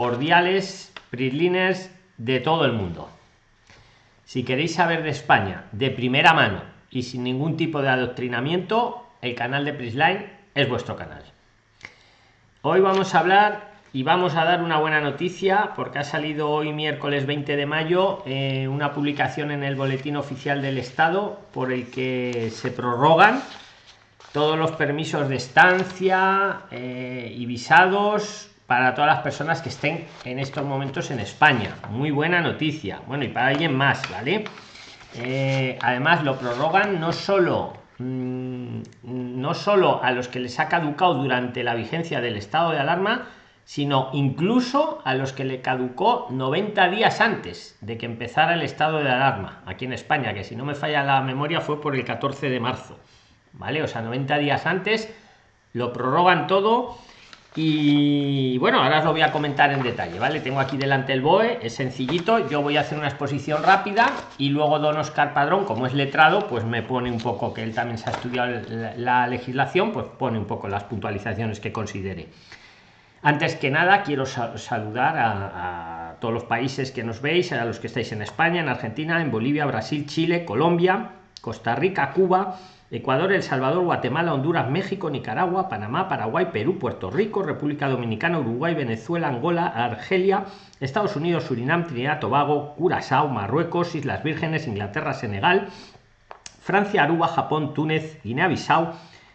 cordiales PRIXLINERS de todo el mundo. Si queréis saber de España de primera mano y sin ningún tipo de adoctrinamiento, el canal de PRIXLINE es vuestro canal. Hoy vamos a hablar y vamos a dar una buena noticia porque ha salido hoy miércoles 20 de mayo eh, una publicación en el boletín oficial del Estado por el que se prorrogan todos los permisos de estancia eh, y visados para todas las personas que estén en estos momentos en España. Muy buena noticia. Bueno, y para alguien más, ¿vale? Eh, además, lo prorrogan no solo, mm, no solo a los que les ha caducado durante la vigencia del estado de alarma, sino incluso a los que le caducó 90 días antes de que empezara el estado de alarma aquí en España, que si no me falla la memoria fue por el 14 de marzo. ¿Vale? O sea, 90 días antes lo prorrogan todo y bueno ahora os lo voy a comentar en detalle vale tengo aquí delante el boe es sencillito yo voy a hacer una exposición rápida y luego don oscar padrón como es letrado pues me pone un poco que él también se ha estudiado la, legislación pues pone un poco las puntualizaciones que considere. Antes que nada quiero saludar a, a todos los países que nos veis a los que estáis en españa en argentina en bolivia brasil chile colombia costa rica cuba Ecuador, El Salvador, Guatemala, Honduras, México, Nicaragua, Panamá, Paraguay, Perú, Puerto Rico, República Dominicana, Uruguay, Venezuela, Angola, Argelia, Estados Unidos, Surinam, Trinidad, Tobago, Curazao, Marruecos, Islas Vírgenes, Inglaterra, Senegal, Francia, Aruba, Japón, Túnez, Guinea-Bissau,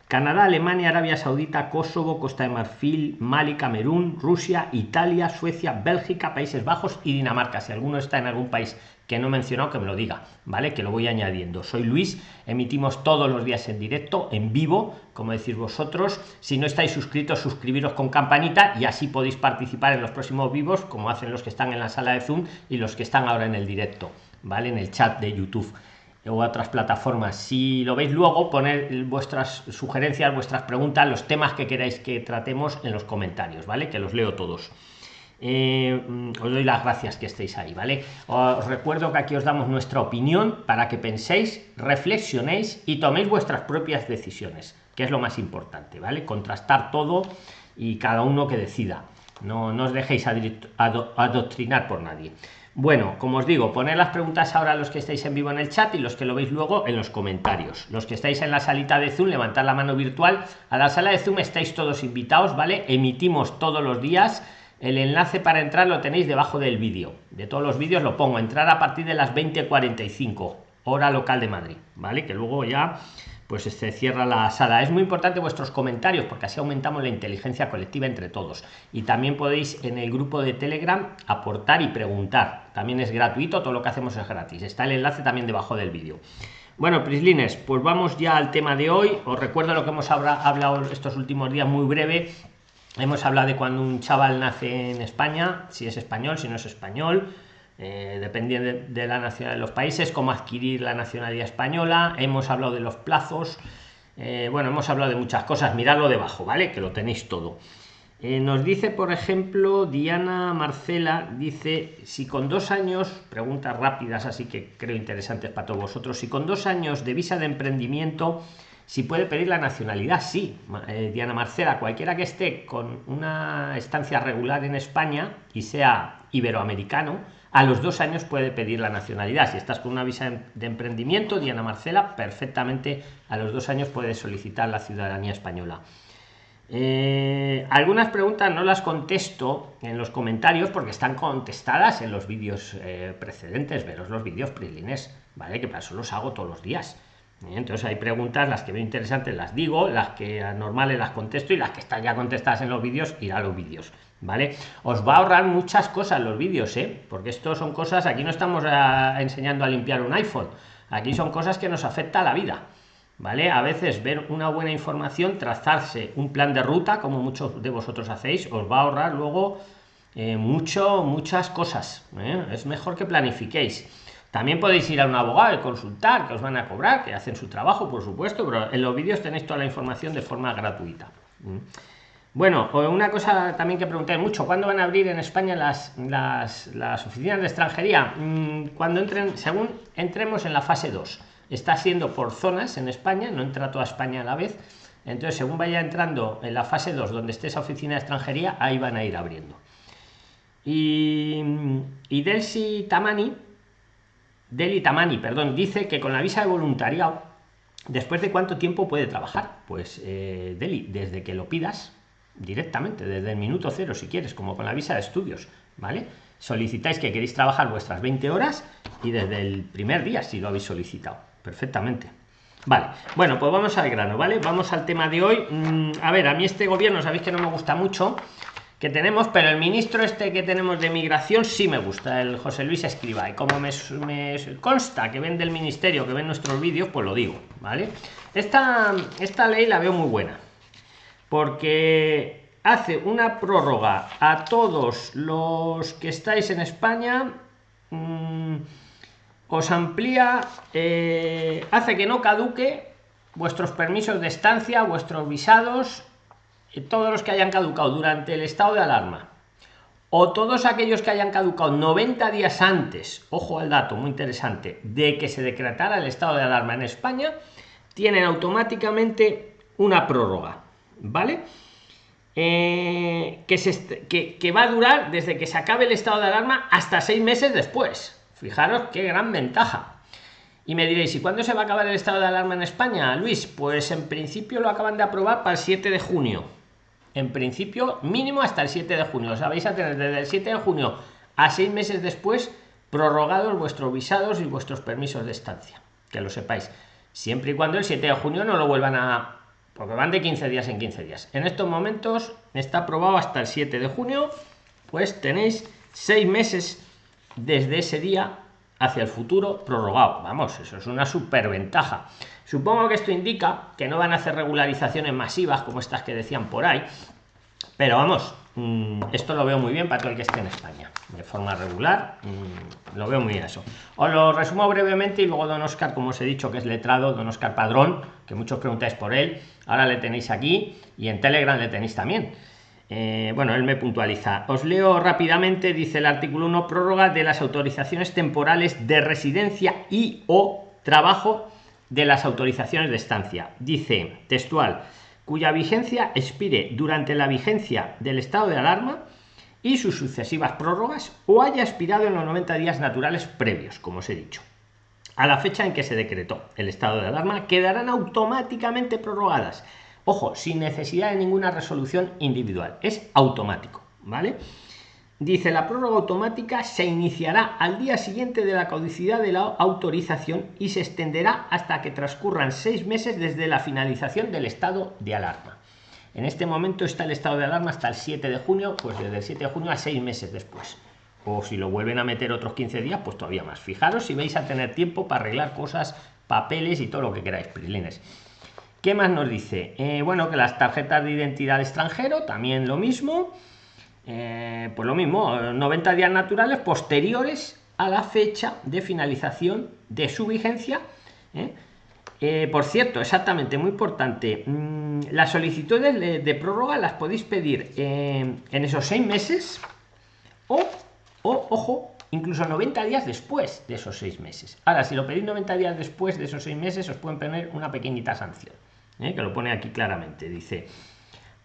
Canadá, Alemania, Arabia Saudita, Kosovo, Costa de Marfil, Mali, Camerún, Rusia, Italia, Suecia, Bélgica, Países Bajos y Dinamarca. Si alguno está en algún país que no he mencionado, que me lo diga, ¿vale? Que lo voy añadiendo. Soy Luis, emitimos todos los días en directo, en vivo, como decís vosotros. Si no estáis suscritos, suscribiros con campanita y así podéis participar en los próximos vivos, como hacen los que están en la sala de Zoom y los que están ahora en el directo, ¿vale? En el chat de YouTube o otras plataformas. Si lo veis luego, poner vuestras sugerencias, vuestras preguntas, los temas que queráis que tratemos en los comentarios, ¿vale? Que los leo todos. Eh, os doy las gracias que estéis ahí, ¿vale? Os recuerdo que aquí os damos nuestra opinión para que penséis, reflexionéis y toméis vuestras propias decisiones, que es lo más importante, ¿vale? Contrastar todo y cada uno que decida. No, no os dejéis adoctrinar por nadie. Bueno, como os digo, poner las preguntas ahora a los que estáis en vivo en el chat y los que lo veis luego en los comentarios. Los que estáis en la salita de Zoom, levantad la mano virtual. A la sala de Zoom estáis todos invitados, ¿vale? Emitimos todos los días. El enlace para entrar lo tenéis debajo del vídeo. De todos los vídeos lo pongo. Entrar a partir de las 20.45, hora local de Madrid, ¿vale? Que luego ya pues se cierra la sala. Es muy importante vuestros comentarios porque así aumentamos la inteligencia colectiva entre todos. Y también podéis en el grupo de Telegram aportar y preguntar. También es gratuito, todo lo que hacemos es gratis. Está el enlace también debajo del vídeo. Bueno, Prislines, pues vamos ya al tema de hoy. Os recuerdo lo que hemos hablado estos últimos días muy breve. Hemos hablado de cuando un chaval nace en España, si es español, si no es español eh, dependiendo de, la nacionalidad de los países, cómo adquirir la nacionalidad española, hemos hablado de los plazos, eh, bueno, hemos hablado de muchas cosas, miradlo debajo, ¿vale? Que lo tenéis todo. Eh, nos dice, por ejemplo, Diana Marcela, dice, si con dos años, preguntas rápidas, así que creo interesantes para todos vosotros, si con dos años de visa de emprendimiento, si puede pedir la nacionalidad, sí. Diana Marcela, cualquiera que esté con una estancia regular en España y sea iberoamericano, a los dos años puede pedir la nacionalidad. Si estás con una visa de emprendimiento, Diana Marcela, perfectamente a los dos años puedes solicitar la ciudadanía española. Eh, algunas preguntas no las contesto en los comentarios porque están contestadas en los vídeos eh, precedentes. Veros los vídeos prilines, ¿vale? Que para eso los hago todos los días. Entonces hay preguntas, las que veo interesantes las digo, las que normales las contesto y las que están ya contestadas en los vídeos, ir a los vídeos. ¿vale? Os va a ahorrar muchas cosas los vídeos, ¿eh? Porque esto son cosas, aquí no estamos ah, enseñando a limpiar un iPhone, aquí son cosas que nos afecta a la vida, ¿vale? A veces ver una buena información, trazarse un plan de ruta, como muchos de vosotros hacéis, os va a ahorrar luego eh, mucho, muchas cosas, ¿eh? Es mejor que planifiquéis. También podéis ir a un abogado y consultar, que os van a cobrar, que hacen su trabajo, por supuesto, pero en los vídeos tenéis toda la información de forma gratuita. Bueno, una cosa también que pregunté mucho, ¿cuándo van a abrir en España las, las, oficinas de extranjería? Mm, cuando entren, según entremos en la fase 2. Está siendo por zonas en España, no entra toda España a la vez. Entonces, según vaya entrando en la fase 2, donde esté esa oficina de extranjería, ahí van a ir abriendo. Y, y Delsi Tamani, Deli Tamani, perdón, dice que con la visa de voluntariado, después de cuánto tiempo puede trabajar. Pues eh, Deli, desde que lo pidas directamente, desde el minuto cero, si quieres, como con la visa de estudios, ¿vale? Solicitáis que queréis trabajar vuestras 20 horas y desde el primer día, si lo habéis solicitado, perfectamente. Vale, bueno, pues vamos al grano, ¿vale? Vamos al tema de hoy. Mm, a ver, a mí este gobierno, sabéis que no me gusta mucho, que tenemos, pero el ministro este que tenemos de migración sí me gusta, el José Luis Escriba. Y como me, consta que ven del ministerio, que ven nuestros vídeos, pues lo digo, ¿vale? Esta, esta ley la veo muy buena, porque hace una prórroga a todos los que estáis en España. Mm, os amplía, eh, hace que no caduque vuestros permisos de estancia, vuestros visados, todos los que hayan caducado durante el estado de alarma o todos aquellos que hayan caducado 90 días antes, ojo al dato muy interesante, de que se decretara el estado de alarma en España, tienen automáticamente una prórroga, ¿vale? Eh, que, que va a durar desde que se acabe el estado de alarma hasta seis meses después. Fijaros qué gran ventaja. Y me diréis, ¿y cuándo se va a acabar el estado de alarma en España, Luis? Pues en principio lo acaban de aprobar para el 7 de junio. En principio, mínimo hasta el 7 de junio. Os vais a tener desde el 7 de junio a seis meses después prorrogados vuestros visados y vuestros permisos de estancia. Que lo sepáis. Siempre y cuando el 7 de junio no lo vuelvan a... Porque van de 15 días en 15 días. En estos momentos está aprobado hasta el 7 de junio. Pues tenéis seis meses desde ese día hacia el futuro prorrogado. Vamos, eso es una superventaja. Supongo que esto indica que no van a hacer regularizaciones masivas como estas que decían por ahí, pero vamos, mm, esto lo veo muy bien para todo el que esté en España, de forma regular, mm, lo veo muy bien eso. Os lo resumo brevemente y luego don Oscar, como os he dicho, que es letrado, don Oscar Padrón, que muchos preguntáis por él, ahora le tenéis aquí y en Telegram le tenéis también. Eh, bueno, él me puntualiza. Os leo rápidamente, dice el artículo 1, prórroga de las autorizaciones temporales de residencia y o trabajo de las autorizaciones de estancia. Dice textual, cuya vigencia expire durante la vigencia del estado de alarma y sus sucesivas prórrogas o haya expirado en los 90 días naturales previos, como os he dicho. A la fecha en que se decretó el estado de alarma, quedarán automáticamente prorrogadas Ojo, sin necesidad de ninguna resolución individual. Es automático, ¿vale? Dice, la prórroga automática se iniciará al día siguiente de la caducidad de la autorización y se extenderá hasta que transcurran seis meses desde la finalización del estado de alarma. En este momento está el estado de alarma hasta el 7 de junio, pues desde el 7 de junio a seis meses después. O si lo vuelven a meter otros 15 días, pues todavía más. Fijaros si vais a tener tiempo para arreglar cosas, papeles y todo lo que queráis, prilines. ¿Qué más nos dice? Eh, bueno, que las tarjetas de identidad extranjero, también lo mismo. Eh, pues lo mismo, 90 días naturales posteriores a la fecha de finalización de su vigencia. ¿eh? por cierto, exactamente, muy importante, mm, las solicitudes de, prórroga las podéis pedir en esos seis meses o, o, ojo, incluso 90 días después de esos seis meses. Ahora, si lo pedís 90 días después de esos seis meses, os pueden poner una pequeñita sanción. ¿eh? que lo pone aquí claramente. Dice,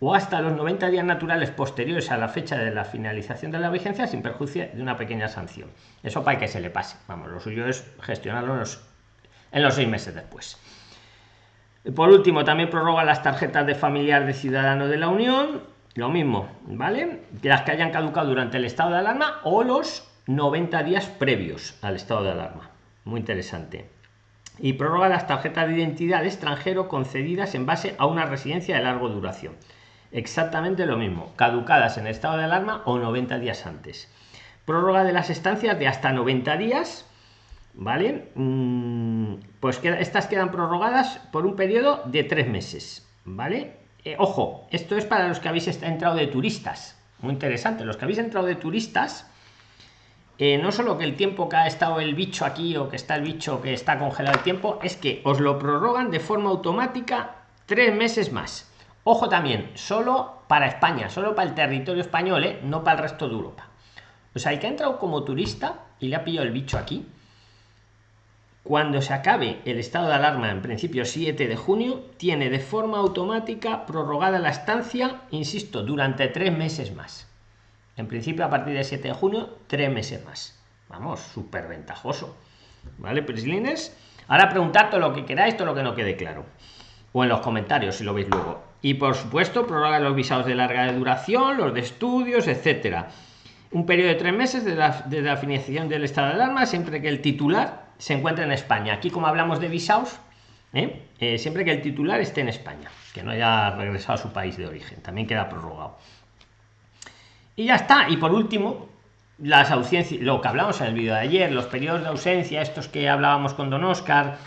o hasta los 90 días naturales posteriores a la fecha de la finalización de la vigencia sin perjuicio de una pequeña sanción. Eso para que se le pase. Vamos, lo suyo es gestionarlo en los, seis meses después. Por último, también prorroga las tarjetas de familiar de ciudadano de la Unión. Lo mismo, ¿vale? Las que hayan caducado durante el estado de alarma o los 90 días previos al estado de alarma. Muy interesante y prorroga las tarjetas de identidad de extranjero concedidas en base a una residencia de larga duración. Exactamente lo mismo, caducadas en estado de alarma o 90 días antes. Prórroga de las estancias de hasta 90 días, ¿vale? Mm, pues estas quedan prorrogadas por un periodo de tres meses, ¿vale? Eh, ojo, esto es para los que habéis entrado de turistas. Muy interesante, los que habéis entrado de turistas, eh, no solo que el tiempo que ha estado el bicho aquí o que está el bicho que está congelado el tiempo, es que os lo prorrogan de forma automática tres meses más. Ojo también, solo para España, solo para el territorio español, ¿eh? no para el resto de Europa. O sea, el que ha entrado como turista y le ha pillado el bicho aquí, cuando se acabe el estado de alarma, en principio 7 de junio, tiene de forma automática prorrogada la estancia, insisto, durante tres meses más. En principio, a partir del 7 de junio, tres meses más. Vamos, súper ventajoso. ¿Vale, Prislines? Ahora preguntad todo lo que queráis, todo lo que no quede claro. O en los comentarios, si lo veis luego. Y por supuesto, prorroga los visados de larga duración, los de estudios, etcétera. Un periodo de tres meses desde la, de la financiación del estado de alarma, siempre que el titular se encuentre en España. Aquí, como hablamos de visados, ¿eh? Eh, siempre que el titular esté en España, que no haya regresado a su país de origen, también queda prorrogado. Y ya está. Y por último, las ausencias, lo que hablamos en el vídeo de ayer, los periodos de ausencia, estos que hablábamos con Don Oscar,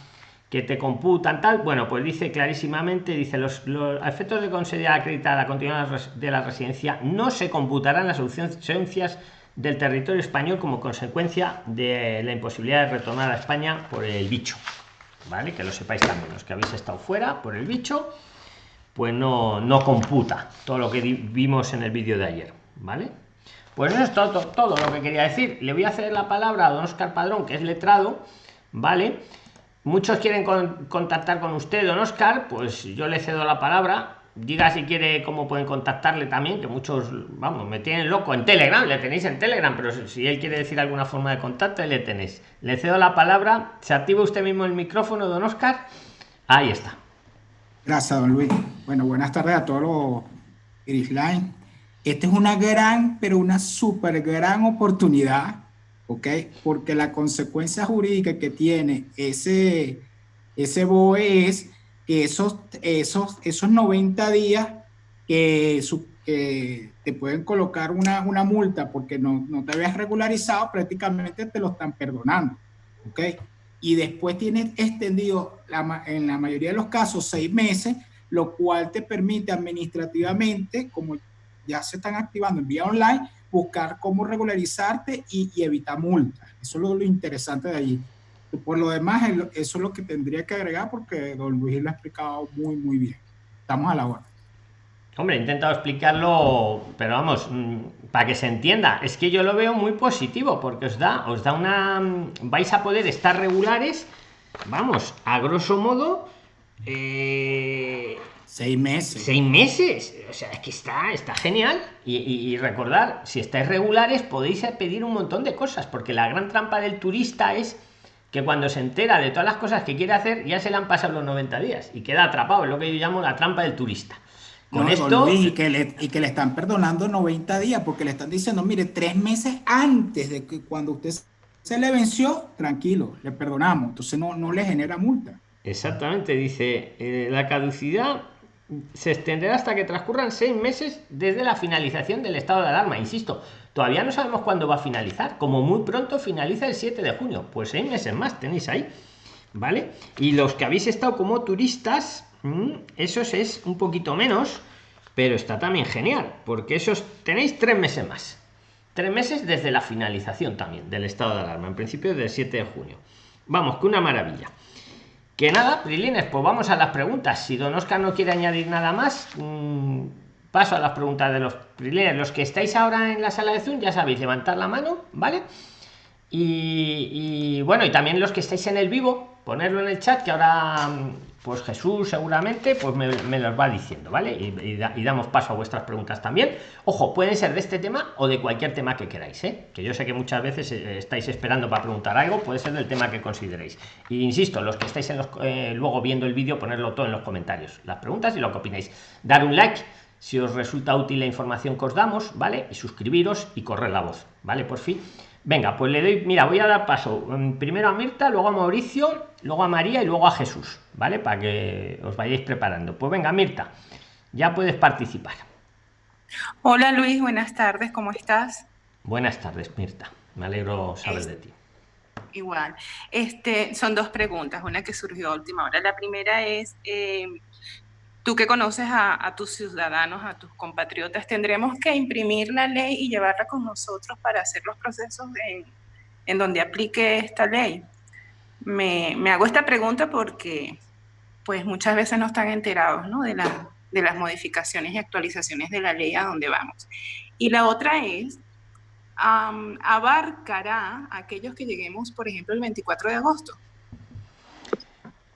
que te computan tal, bueno, pues dice clarísimamente, dice, los, efectos de considerar acreditada la continuidad de la residencia no se computarán las ausencias del territorio español como consecuencia de la imposibilidad de retornar a España por el bicho. ¿Vale? Que lo sepáis también, los que habéis estado fuera por el bicho, pues no, no computa todo lo que vimos en el vídeo de ayer, ¿vale? Pues eso es todo, todo lo que quería decir. Le voy a hacer la palabra a don Oscar Padrón, que es letrado, ¿vale? Muchos quieren contactar con usted, don Oscar, pues yo le cedo la palabra. Diga si quiere cómo pueden contactarle también, que muchos, vamos, me tienen loco en Telegram, le tenéis en Telegram, pero si él quiere decir alguna forma de contacto, le tenéis. Le cedo la palabra, se activa usted mismo el micrófono, don Oscar. Ahí está. Gracias, don Luis. Bueno, buenas tardes a todos los Line. Esta es una gran, pero una súper gran oportunidad, ¿ok? Porque la consecuencia jurídica que tiene ese, ese BOE es que esos, esos, esos 90 días que, te pueden colocar una, una multa porque no, no, te habías regularizado, prácticamente te lo están perdonando, ¿ok? Y después tienes extendido, la, en la mayoría de los casos, seis meses, lo cual te permite administrativamente, como ya se están activando en vía online, buscar cómo regularizarte y, evitar multas. Eso es lo, interesante de allí. Por lo demás, eso es lo que tendría que agregar porque don Luis lo ha explicado muy, muy bien. Estamos a la hora. Hombre, he intentado explicarlo, pero vamos, mm, para que se entienda, es que yo lo veo muy positivo porque os da, os da una, mm, vais a poder estar regulares, vamos, a grosso modo, eh, Seis meses. Seis meses. O sea, es que está, está genial. Y, recordar, si estáis regulares, podéis pedir un montón de cosas, porque la gran trampa del turista es que cuando se entera de todas las cosas que quiere hacer, ya se le han pasado los 90 días y queda atrapado. Es lo que yo llamo la trampa del turista. Con esto. y, que le, y que le están perdonando 90 días, porque le están diciendo, mire, tres meses antes de que cuando usted se le venció, tranquilo, le perdonamos. Entonces no, no le genera multa. Exactamente, dice, eh, la caducidad se extenderá hasta que transcurran seis meses desde la finalización del estado de alarma. Insisto, todavía no sabemos cuándo va a finalizar. Como muy pronto finaliza el 7 de junio. Pues seis meses más tenéis ahí. ¿Vale? Y los que habéis estado como turistas, mm, esos es un poquito menos, pero está también genial, porque esos tenéis tres meses más. Tres meses desde la finalización también del estado de alarma, en principio del 7 de junio. Vamos, que una maravilla. Que nada, Prilines, pues vamos a las preguntas. Si Don Oscar no quiere añadir nada más, mm, paso a las preguntas de los Prilines. Los que estáis ahora en la sala de Zoom, ya sabéis, levantar la mano, ¿vale? Y, bueno, y también los que estáis en el vivo, ponerlo en el chat, que ahora pues Jesús seguramente pues me, los va diciendo, ¿vale? Y, damos paso a vuestras preguntas también. Ojo, pueden ser de este tema o de cualquier tema que queráis, ¿eh? Que yo sé que muchas veces eh, estáis esperando para preguntar algo, puede ser del tema que consideréis. Y insisto, los que estáis en los, eh, luego viendo el vídeo, ponerlo todo en los comentarios, las preguntas y lo que opináis. Dar un like si os resulta útil la información que os damos, ¿vale? Y suscribiros y correr la voz, ¿vale? Por fin. Venga, pues le doy, mira, voy a dar paso mm, primero a Mirta, luego a Mauricio, luego a María y luego a Jesús, ¿vale? Para que os vayáis preparando. Pues venga, Mirta, ya puedes participar. Hola Luis, buenas tardes, ¿cómo estás? Buenas tardes, Mirta. Me alegro saber de ti. Igual. Este, son dos preguntas, una que surgió a última hora. La primera es, eh, tú que conoces a, tus ciudadanos, a tus compatriotas, tendremos que imprimir la ley y llevarla con nosotros para hacer los procesos en, donde aplique esta ley. Me, hago esta pregunta porque pues muchas veces no están enterados De, de las modificaciones y actualizaciones de la ley a donde vamos. Y la otra es, ¿abarcará a aquellos que lleguemos, por ejemplo, el 24 de agosto?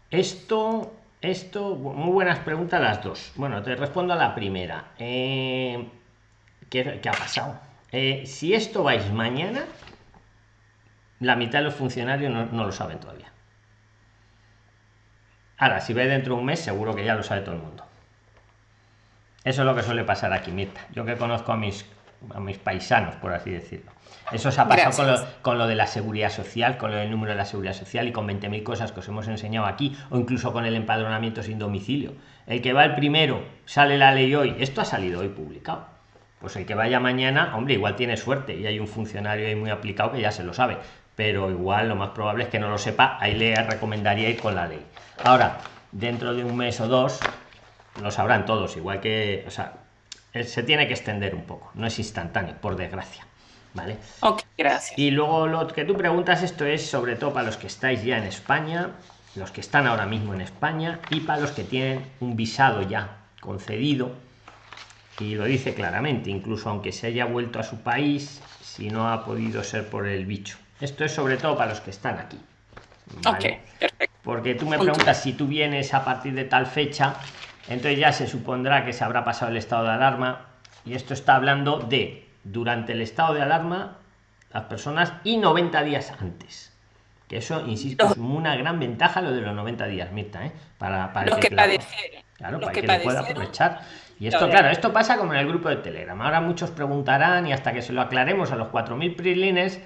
Esto esto, muy buenas preguntas las dos. Bueno, te respondo a la primera. Eh, ¿qué, ha pasado? eh, si esto vais mañana, la mitad de los funcionarios no, lo saben todavía. Ahora, si vais dentro de un mes, seguro que ya lo sabe todo el mundo. Eso es lo que suele pasar aquí, Mirta. Yo que conozco a mis, a mis paisanos, por así decirlo. Eso se ha pasado con lo, con lo, de la seguridad social, con lo del número de la seguridad social y con 20.000 cosas que os hemos enseñado aquí, o incluso con el empadronamiento sin domicilio. El que va el primero, sale la ley hoy, esto ha salido hoy publicado. Pues el que vaya mañana, hombre, igual tiene suerte y hay un funcionario ahí muy aplicado que ya se lo sabe, pero igual lo más probable es que no lo sepa, ahí le recomendaría ir con la ley. Ahora, dentro de un mes o dos, lo sabrán todos, igual que, o sea, se tiene que extender un poco, no es instantáneo, por desgracia. ¿Vale? Ok, gracias. Y luego lo que tú preguntas, esto es sobre todo para los que estáis ya en España, los que están ahora mismo en España y para los que tienen un visado ya concedido. Y lo dice claramente, incluso aunque se haya vuelto a su país, si no ha podido ser por el bicho. Esto es sobre todo para los que están aquí. ¿vale? perfecto. Porque tú me preguntas si tú vienes a partir de tal fecha, entonces ya se supondrá que se habrá pasado el estado de alarma. Y esto está hablando de durante el estado de alarma las personas y 90 días antes. Que eso, insisto, es una gran ventaja lo de los 90 días, Mirta, ¿eh? Para, para que, Claro, para que, lo pueda aprovechar. Y esto, claro, esto pasa como en el grupo de Telegram. Ahora muchos preguntarán y hasta que se lo aclaremos a los 4.000 prilines,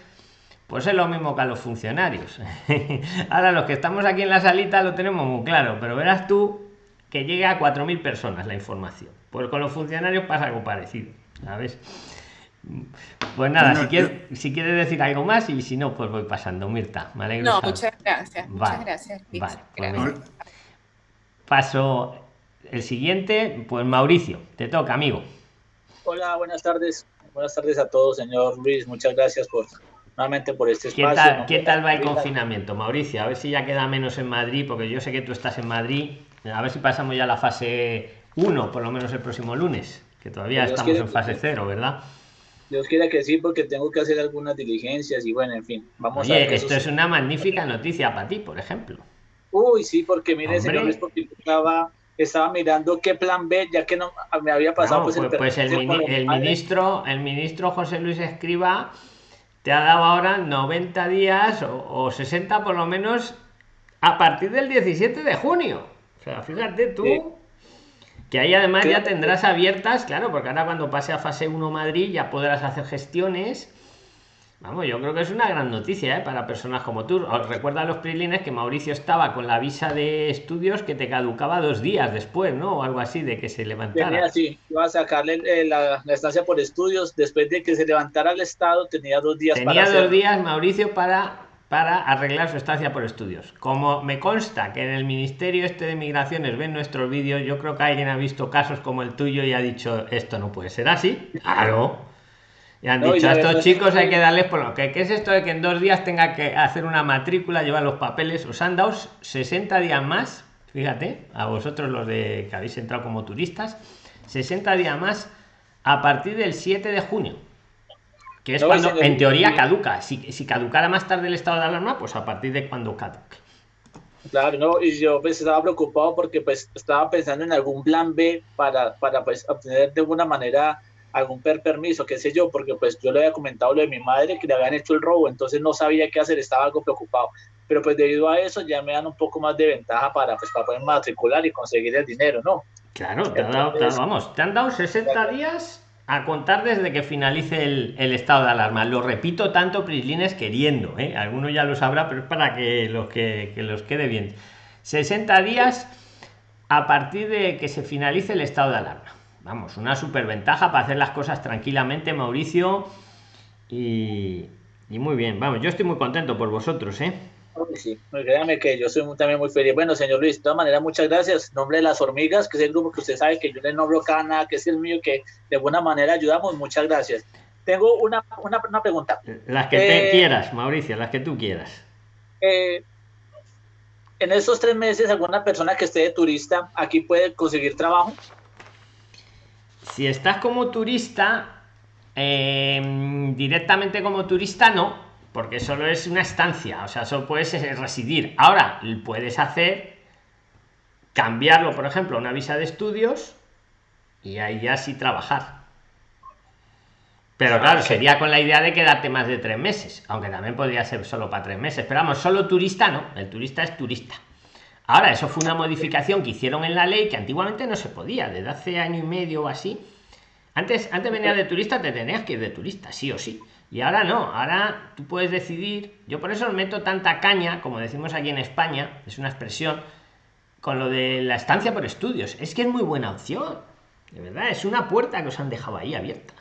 pues es lo mismo que a los funcionarios. Ahora los que estamos aquí en la salita lo tenemos muy claro, pero verás tú que llegue a 4.000 personas la información. Pues con los funcionarios pasa algo parecido, ¿sabes? Pues nada, si, quieres, si quieres decir algo más y si no, pues voy pasando. Mirta, me alegro. No, muchas gracias. Muchas gracias. Vale, pues Paso el siguiente, pues Mauricio, te toca, amigo. Hola, buenas tardes. Buenas tardes a todos, señor Luis. Muchas gracias por nuevamente por este espacio. ¿Qué tal, ¿qué tal va el confinamiento, Mauricio? A ver si ya queda menos en Madrid, porque yo sé que tú estás en Madrid. A ver si pasamos ya a la fase 1, por lo menos el próximo lunes, que todavía estamos en fase 0, ¿verdad? Dios quiera que sí, porque tengo que hacer algunas diligencias y bueno, en fin, vamos a ver. Esto es una magnífica noticia para ti, por ejemplo. Uy, sí, porque mire, señor, es porque estaba, estaba mirando qué plan B, ya que no me había pasado. pues, el, pues, pues el, ministro, el ministro José Luis Escriba te ha dado ahora 90 días o, 60 por lo menos a partir del 17 de junio. O sea, fíjate tú. Que ahí además ya tendrás abiertas, claro, porque ahora cuando pase a fase 1 Madrid ya podrás hacer gestiones. Vamos, yo creo que es una gran noticia ¿eh? para personas como tú. recuerda a los prilines que Mauricio estaba con la visa de estudios que te caducaba dos días después, ¿no? O algo así, de que se levantara. Tenía, sí, iba a sacarle eh, la, estancia por estudios. Después de que se levantara el Estado, tenía dos días tenía dos días, Mauricio, para para arreglar su estancia por estudios. Como me consta que en el Ministerio este de Migraciones ven nuestros vídeos, yo creo que alguien ha visto casos como el tuyo y ha dicho, esto no puede ser así. Claro. Y han dicho, a estos chicos hay que darles por lo que ¿qué es esto de que en dos días tenga que hacer una matrícula, llevar los papeles? Os han dado 60 días más, fíjate, a vosotros los de que habéis entrado como turistas, 60 días más a partir del 7 de junio que es cuando en teoría caduca. Si, si caducara más tarde el estado de alarma, pues a partir de cuando caduque. Claro, no, y yo pues estaba preocupado porque pues estaba pensando en algún plan B para, para pues obtener de alguna manera algún per permiso, qué sé yo, porque pues yo le había comentado lo de mi madre que le habían hecho el robo, entonces no sabía qué hacer, estaba algo preocupado. Pero pues debido a eso ya me dan un poco más de ventaja para pues para poder matricular y conseguir el dinero, ¿no? Claro, te, dado, vamos, te han dado 60 días a contar desde que finalice el, estado de alarma. Lo repito tanto, Prislines, queriendo. ¿eh? Alguno ya lo sabrá, pero es para que los, que, los quede bien. 60 días a partir de que se finalice el estado de alarma. Vamos, una superventaja para hacer las cosas tranquilamente, Mauricio. Y, y muy bien, vamos, yo estoy muy contento por vosotros, ¿eh? Sí, créame que yo soy también muy feliz. Bueno, señor Luis, de todas maneras, muchas gracias. Nombre de las hormigas, que es el grupo que usted sabe que yo le nombro Cana, que es el mío, que de alguna manera ayudamos. Muchas gracias. Tengo una, una, una pregunta. Las que te eh, quieras, Mauricio, las que tú quieras. Eh, en estos tres meses, ¿alguna persona que esté de turista aquí puede conseguir trabajo? Si estás como turista, eh, directamente como turista no, porque solo es una estancia, o sea, solo puedes residir. Ahora, puedes hacer, cambiarlo, por ejemplo, a una visa de estudios y ahí ya sí trabajar. Pero claro, sería con la idea de quedarte más de tres meses, aunque también podría ser solo para tres meses. Pero vamos, solo turista no, el turista es turista. Ahora, eso fue una modificación que hicieron en la ley que antiguamente no se podía, desde hace año y medio o así. Antes, antes venía de turista, te tenías que ir de turista, sí o sí. Y ahora no, ahora tú puedes decidir. Yo por eso meto tanta caña, como decimos aquí en España, es una expresión, con lo de la estancia por estudios. Es que es muy buena opción. De verdad, es una puerta que os han dejado ahí abierta.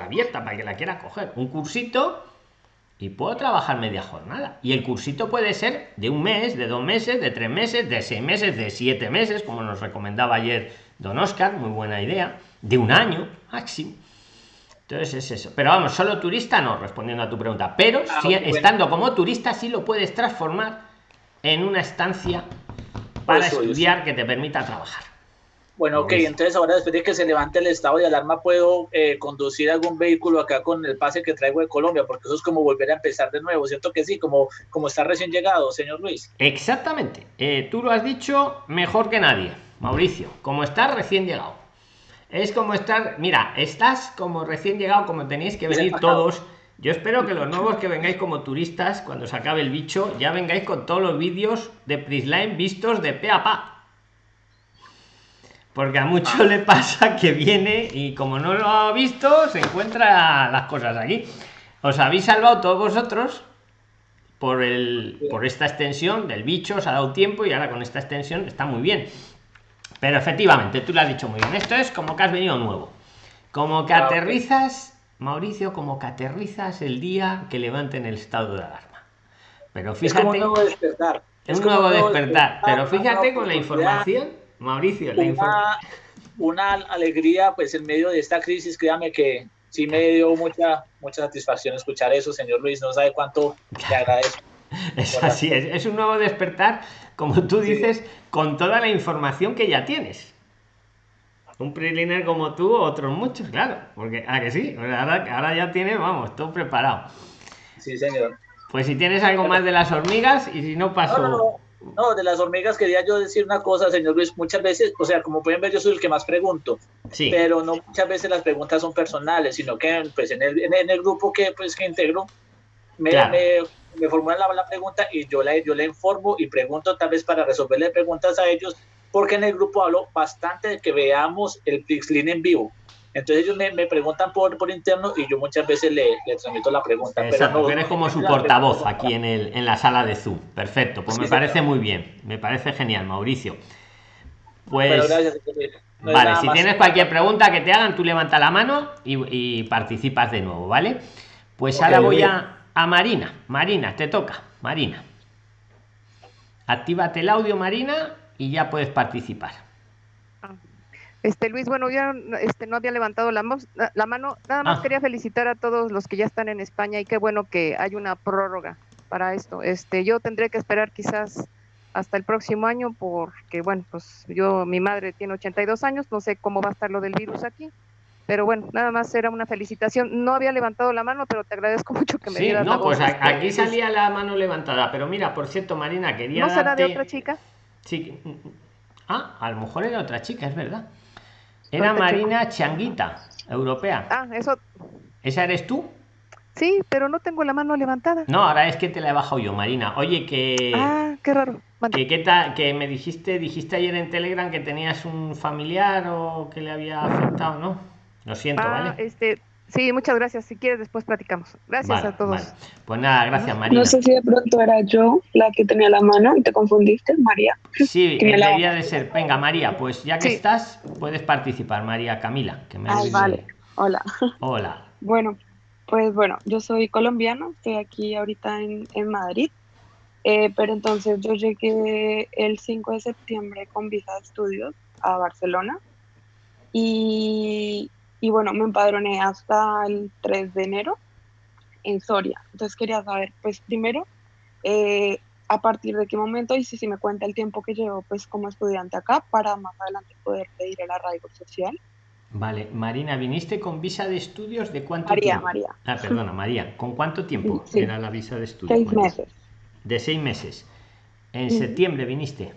Abierta para que la quiera coger. Un cursito y puedo trabajar media jornada. Y el cursito puede ser de un mes, de dos meses, de tres meses, de seis meses, de siete meses, como nos recomendaba ayer don Oscar, muy buena idea, de un año máximo. Entonces es eso. Pero vamos, solo turista no, respondiendo a tu pregunta. Pero ah, si, estando como turista, sí lo puedes transformar en una estancia para estudiar que te permita trabajar. Bueno, ok, entonces ahora después de que se levante el estado de alarma, puedo eh, conducir algún vehículo acá con el pase que traigo de Colombia, porque eso es como volver a empezar de nuevo, ¿cierto que sí? Como, como está recién llegado, señor Luis. Exactamente, eh, tú lo has dicho mejor que nadie, Mauricio, como estás recién llegado. Es como estar, mira, estás como recién llegado, como tenéis que venir todos. Yo espero que los nuevos que vengáis como turistas, cuando se acabe el bicho, ya vengáis con todos los vídeos de Prisline vistos de pe a pa porque a mucho le pasa que viene y como no lo ha visto, se encuentra las cosas aquí. Os habéis salvado todos vosotros por, el, por esta extensión del bicho, os ha dado tiempo y ahora con esta extensión está muy bien. Pero efectivamente, tú lo has dicho muy bien. Esto es como que has venido nuevo. Como que aterrizas, Mauricio, como que aterrizas el día que levanten el estado de alarma. Pero fíjate. Es un nuevo despertar. Es un nuevo despertar. Pero fíjate con la información Mauricio, una, una alegría, pues en medio de esta crisis, créame que sí me dio mucha, mucha satisfacción escuchar eso, señor Luis, no sabe cuánto te agradezco. Es así, es, es un nuevo despertar, como tú dices, con toda la información que ya tienes. Un preliner como tú, otros muchos, claro, porque a ah, que sí, ahora, ahora ya tienes, vamos, todo preparado. Sí, señor. Pues si tienes algo más de las hormigas y si no paso. No, de las hormigas quería yo decir una cosa, señor Luis. Muchas veces, o sea, como pueden ver, yo soy el que más pregunto, sí. pero no muchas veces las preguntas son personales, sino que pues, en, el, en el grupo que, pues, que integro, me, me, formulan la, pregunta y yo la, yo le informo y pregunto tal vez para resolverle preguntas a ellos, porque en el grupo hablo bastante de que veamos el Pixlin en vivo. Entonces ellos me, me, preguntan por, por interno y yo muchas veces le, le transmito la pregunta. Exacto, eres como su portavoz aquí en, el, en la sala de Zoom. Perfecto, pues me parece muy bien, me parece genial, Mauricio. Pues... vale, si tienes cualquier pregunta que te hagan, tú levanta la mano y, y participas de nuevo, ¿vale? Pues ahora voy a, a Marina. Marina, te toca, Marina. Actívate el audio, Marina, y ya puedes participar. Este Luis, bueno, ya este, no había levantado la, la mano, nada más ah. quería felicitar a todos los que ya están en España y qué bueno que hay una prórroga para esto. Este, yo tendré que esperar quizás hasta el próximo año porque, bueno, pues yo, mi madre tiene 82 años, no sé cómo va a estar lo del virus aquí, pero bueno, nada más era una felicitación. No había levantado la mano, pero te agradezco mucho que me sí, dieras no, pues aquí salía la mano levantada, pero mira, por cierto, Marina, quería ¿No será de otra chica? Sí. Ah, a lo mejor era otra chica, es verdad. Era Marina Changuita, europea. Ah, eso. ¿Esa eres tú? Sí, pero no tengo la mano levantada. No, ahora es que te la he bajado yo, Marina. Oye, que. Ah, qué raro. Que, ¿qué tal? que me dijiste, dijiste ayer en Telegram que tenías un familiar o que le había afectado, ¿no? Lo siento, ah, ¿vale? Este, Sí, muchas gracias. Si quieres, después platicamos. Gracias a todos. Pues nada, gracias, María. No sé si de pronto era yo la que tenía la mano y te confundiste, María. Sí, debería de ser. Venga, María, pues ya que estás, puedes participar, María Camila. Que me Ay, vale. Hola. Hola. Bueno, pues bueno, yo soy colombiana, estoy aquí ahorita en, en Madrid. Eh, pero entonces yo llegué el 5 de septiembre con visa de estudios a Barcelona y y bueno, me empadroné hasta el 3 de enero en Soria. Entonces quería saber, pues primero, eh, a partir de qué momento y si, si me cuenta el tiempo que llevo pues como estudiante acá para más adelante poder pedir el arraigo social. Vale, Marina, ¿viniste con visa de estudios de cuánto María, tiempo? María. Ah, perdona, María. ¿Con cuánto tiempo era la visa de estudios? Seis meses. De seis meses. ¿En septiembre viniste?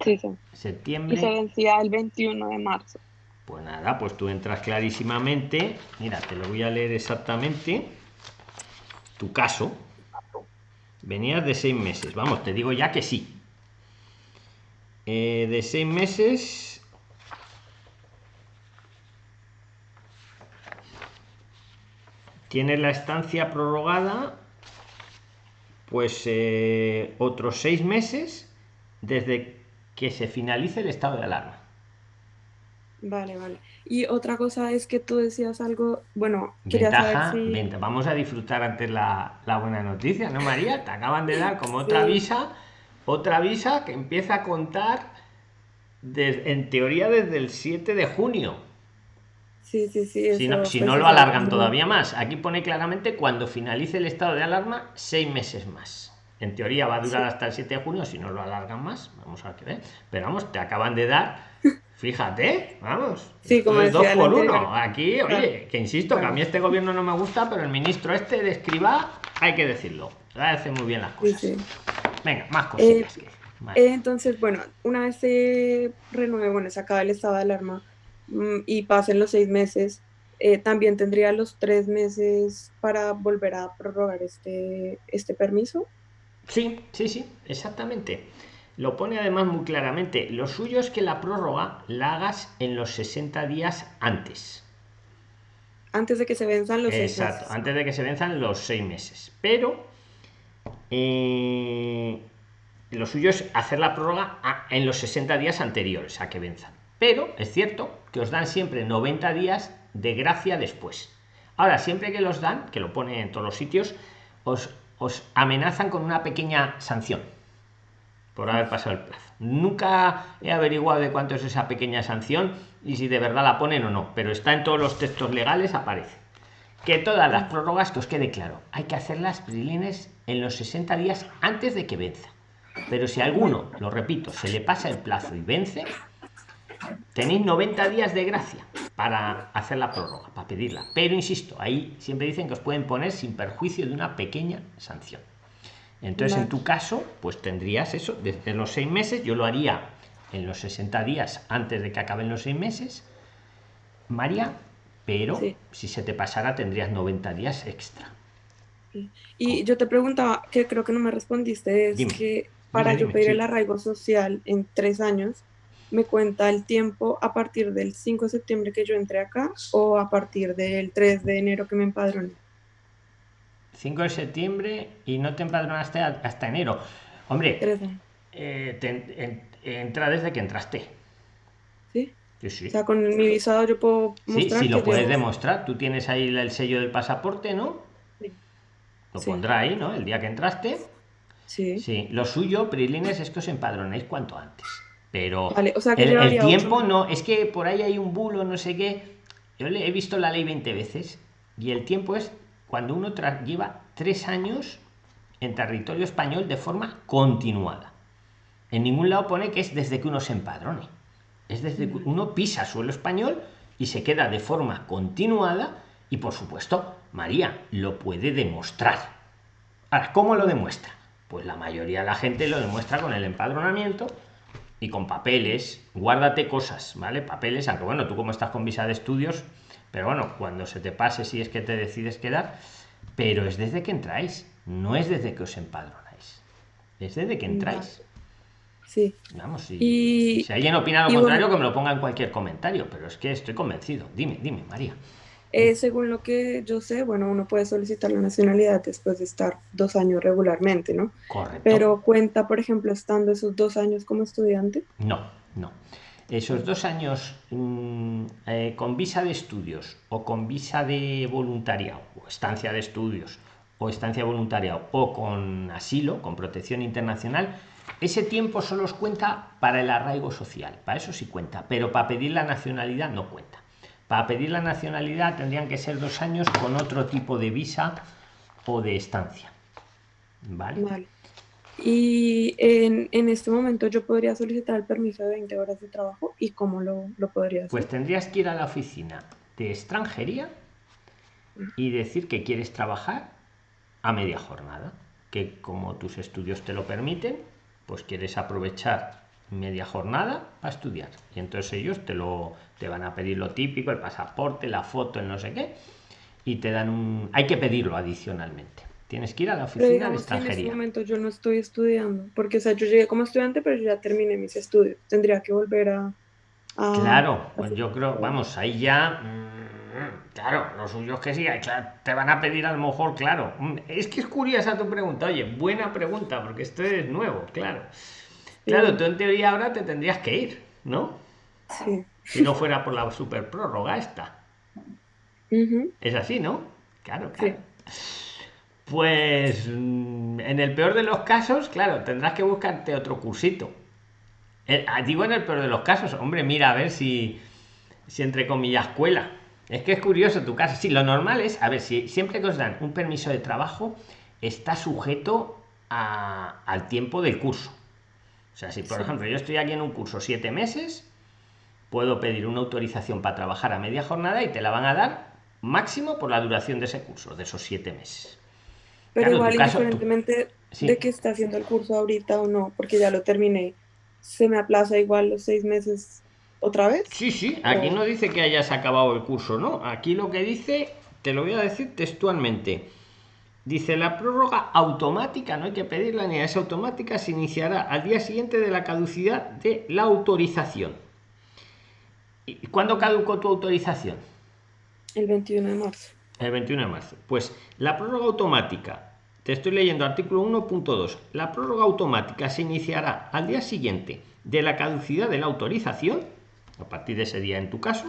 Sí, sí. Septiembre. Y se vencía el 21 de marzo. Pues nada, pues tú entras clarísimamente. Mira, te lo voy a leer exactamente. Tu caso. Venías de seis meses. Vamos, te digo ya que sí. Eh, de seis meses. Tienes la estancia prorrogada. Pues eh, otros seis meses desde que se finalice el estado de alarma. Vale, vale. Y otra cosa es que tú decías algo, bueno, quería Ventaja, saber si... venta- vamos a disfrutar antes la, la buena noticia, ¿no, María? Te acaban de dar como otra Sí. visa, otra visa que empieza a contar en teoría desde el 7 de junio. Sí, sí, sí. Si no, si pues, no lo alargan todavía más. Aquí pone claramente cuando finalice el estado de alarma, seis meses más. En teoría va a durar Sí. hasta el 7 de junio, si no lo alargan más, vamos a ver. Pero vamos, te acaban de dar, fíjate, vamos. Sí, como es dos decía el por uno. Aquí, oye, Claro. que insisto, que a Claro. mí este gobierno no me gusta, pero el ministro este de escriba, hay que decirlo. Hace muy bien las Sí, cosas. sí. Venga, más cosillas. que- vale. Eh, Entonces, bueno, una vez se renueve, bueno, se acaba el estado de alarma mm, y pasen los seis meses, eh, también tendría los tres meses para volver a prorrogar este, este permiso. Sí, sí, sí, exactamente. Lo pone además muy claramente. Lo suyo es que la prórroga la hagas en los 60 días antes. Antes de que se venzan los seis Exacto, meses. antes de que se venzan los seis meses. Pero eh, lo suyo es hacer la prórroga a- en los 60 días anteriores a que venzan. Pero es cierto que os dan siempre 90 días de gracia después. Ahora, siempre que los dan, que lo pone en todos los sitios, os, os amenazan con una pequeña sanción por haber pasado el plazo. Nunca he averiguado de cuánto es esa pequeña sanción y si de verdad la ponen o no, pero está en todos los textos legales, aparece. Que todas las prórrogas, que os quede claro, hay que hacerlas prilines en los 60 días antes de que venza. Pero si a alguno, lo repito, se le pasa el plazo y vence, tenéis 90 días de gracia para hacer la prórroga, para pedirla. Pero insisto, ahí siempre dicen que os pueden poner sin perjuicio de una pequeña sanción. Entonces, en tu caso, pues tendrías eso, desde los seis meses, yo lo haría en los 60 días antes de que acaben los seis meses, María, pero Sí. si se te pasara tendrías 90 días extra. Y yo te preguntaba, que creo que no me respondiste, es Dime, que para dime, yo pedir sí. el arraigo social en tres años, ¿me cuenta el tiempo a partir del 5 de septiembre que yo entré acá o a partir del 3 de enero que me empadroné? 5 de septiembre y no te empadronaste hasta enero. Hombre, eh, te- en- entra desde que entraste. ¿Sí? Sí, sí. O sea, con mi visado yo puedo Sí, mostrar sí, lo que puedes demostrar. Tú tienes ahí el sello del pasaporte, ¿no? Sí. Lo Sí. pondrá ahí, ¿no? El día que entraste. Sí. Sí, lo suyo, Prilines, es que os empadronéis cuanto antes. Pero Vale, o sea que el, el tiempo no, es que por ahí hay un bulo, no sé qué. Yo le he visto la ley 20 veces y el tiempo es cuando uno lleva tres años en territorio español de forma continuada. En ningún lado pone que es desde que uno se empadrone. Es desde que uno pisa suelo español y se queda de forma continuada y por supuesto María lo puede demostrar. Ahora, ¿cómo lo demuestra? Pues la mayoría de la gente lo demuestra con el empadronamiento y con papeles. Guárdate cosas, ¿vale? Papeles, aunque bueno, tú como estás con visa de estudios, pero bueno, cuando se te pase si es que te decides quedar, pero es desde que entráis, no es desde que os empadronáis. Es desde que entráis. Sí. Vamos, si, Y- si alguien opina lo contrario, bueno- que me lo ponga en cualquier comentario, pero es que estoy convencido. Dime, dime, María. Eh, según lo que yo sé, bueno, uno puede solicitar la nacionalidad después de estar dos años regularmente, ¿no? Correcto. Pero cuenta, por ejemplo, estando esos dos años como estudiante. No, no. Esos dos años mm, eh, con visa de estudios o con visa de voluntariado o estancia de estudios o estancia voluntariado o con asilo, con protección internacional, ese tiempo solo os cuenta para el arraigo social, para eso sí cuenta, pero para pedir la nacionalidad no cuenta. Para pedir la nacionalidad tendrían que ser dos años con otro tipo de visa o de estancia. ¿Vale? Vale. Y en, en este momento yo podría solicitar el permiso de 20 horas de trabajo y cómo lo, lo podría hacer. Pues tendrías que ir a la oficina de extranjería y decir que quieres trabajar a media jornada, que como tus estudios te lo permiten, pues quieres aprovechar media jornada para estudiar. Y entonces ellos te lo te van a pedir lo típico, el pasaporte, la foto, el no sé qué, y te dan un hay que pedirlo adicionalmente. Tienes que ir a la oficina de que en este extranjería. momento yo no estoy estudiando, porque o sea, yo llegué como estudiante, pero yo ya terminé mis estudios. Tendría que volver a... a- Claro, pues yo creo, vamos, ahí ya. mm, Claro, lo suyo es que sí, claro, te van a pedir a lo mejor, claro. mm, Es que es curiosa tu pregunta, oye, buena pregunta, porque esto es nuevo, claro. Claro, tú en teoría ahora te tendrías que ir, ¿no? Sí. Si no fuera por la super prórroga esta. Es así, ¿no? Claro, claro. Pues mm, en el peor de los casos, claro, tendrás que buscarte otro cursito. Eh, ah, digo en el peor de los casos, hombre, mira a ver si, si entre comillas cuela. Es que es curioso tu caso. Sí, lo normal es, a ver, si siempre que os dan un permiso de trabajo, está sujeto a- al tiempo del curso. O sea, si por ejemplo yo estoy aquí en un curso siete meses, puedo pedir una autorización para trabajar a media jornada y te la van a dar máximo por la duración de ese curso, de esos siete meses. Pero Claro, igual, caso- independientemente Sí. de que esté haciendo el curso ahorita o no, porque ya lo terminé, se me aplaza igual los seis meses otra vez. Sí, sí, aquí no dice que hayas acabado el curso, ¿no? Aquí lo que dice, te lo voy a decir textualmente. Dice la prórroga automática, no hay que pedirla ni es automática, se iniciará al día siguiente de la caducidad de la autorización. ¿Y cuándo caducó tu autorización? El 21 de marzo. El 21 de marzo. Pues la prórroga automática, te estoy leyendo artículo 1.2, la prórroga automática se iniciará al día siguiente de la caducidad de la autorización, a partir de ese día en tu caso,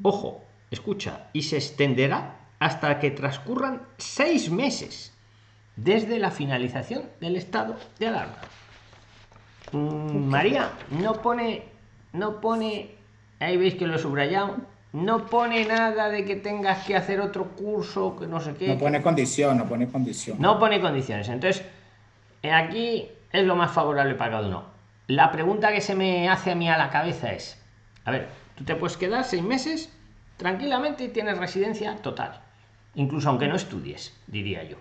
ojo, escucha, y se extenderá hasta que transcurran seis meses desde la finalización del estado de alarma. Mm, María, no pone, no pone, ahí veis que lo he subrayado, no pone nada de que tengas que hacer otro curso, que no sé qué. No pone condición, no pone condición. No pone condiciones. Entonces, eh, aquí es lo más favorable para cada uno. La pregunta que se me hace a mí a la cabeza es, a ver, tú te puedes quedar seis meses tranquilamente y tienes residencia total, incluso aunque no estudies, diría yo.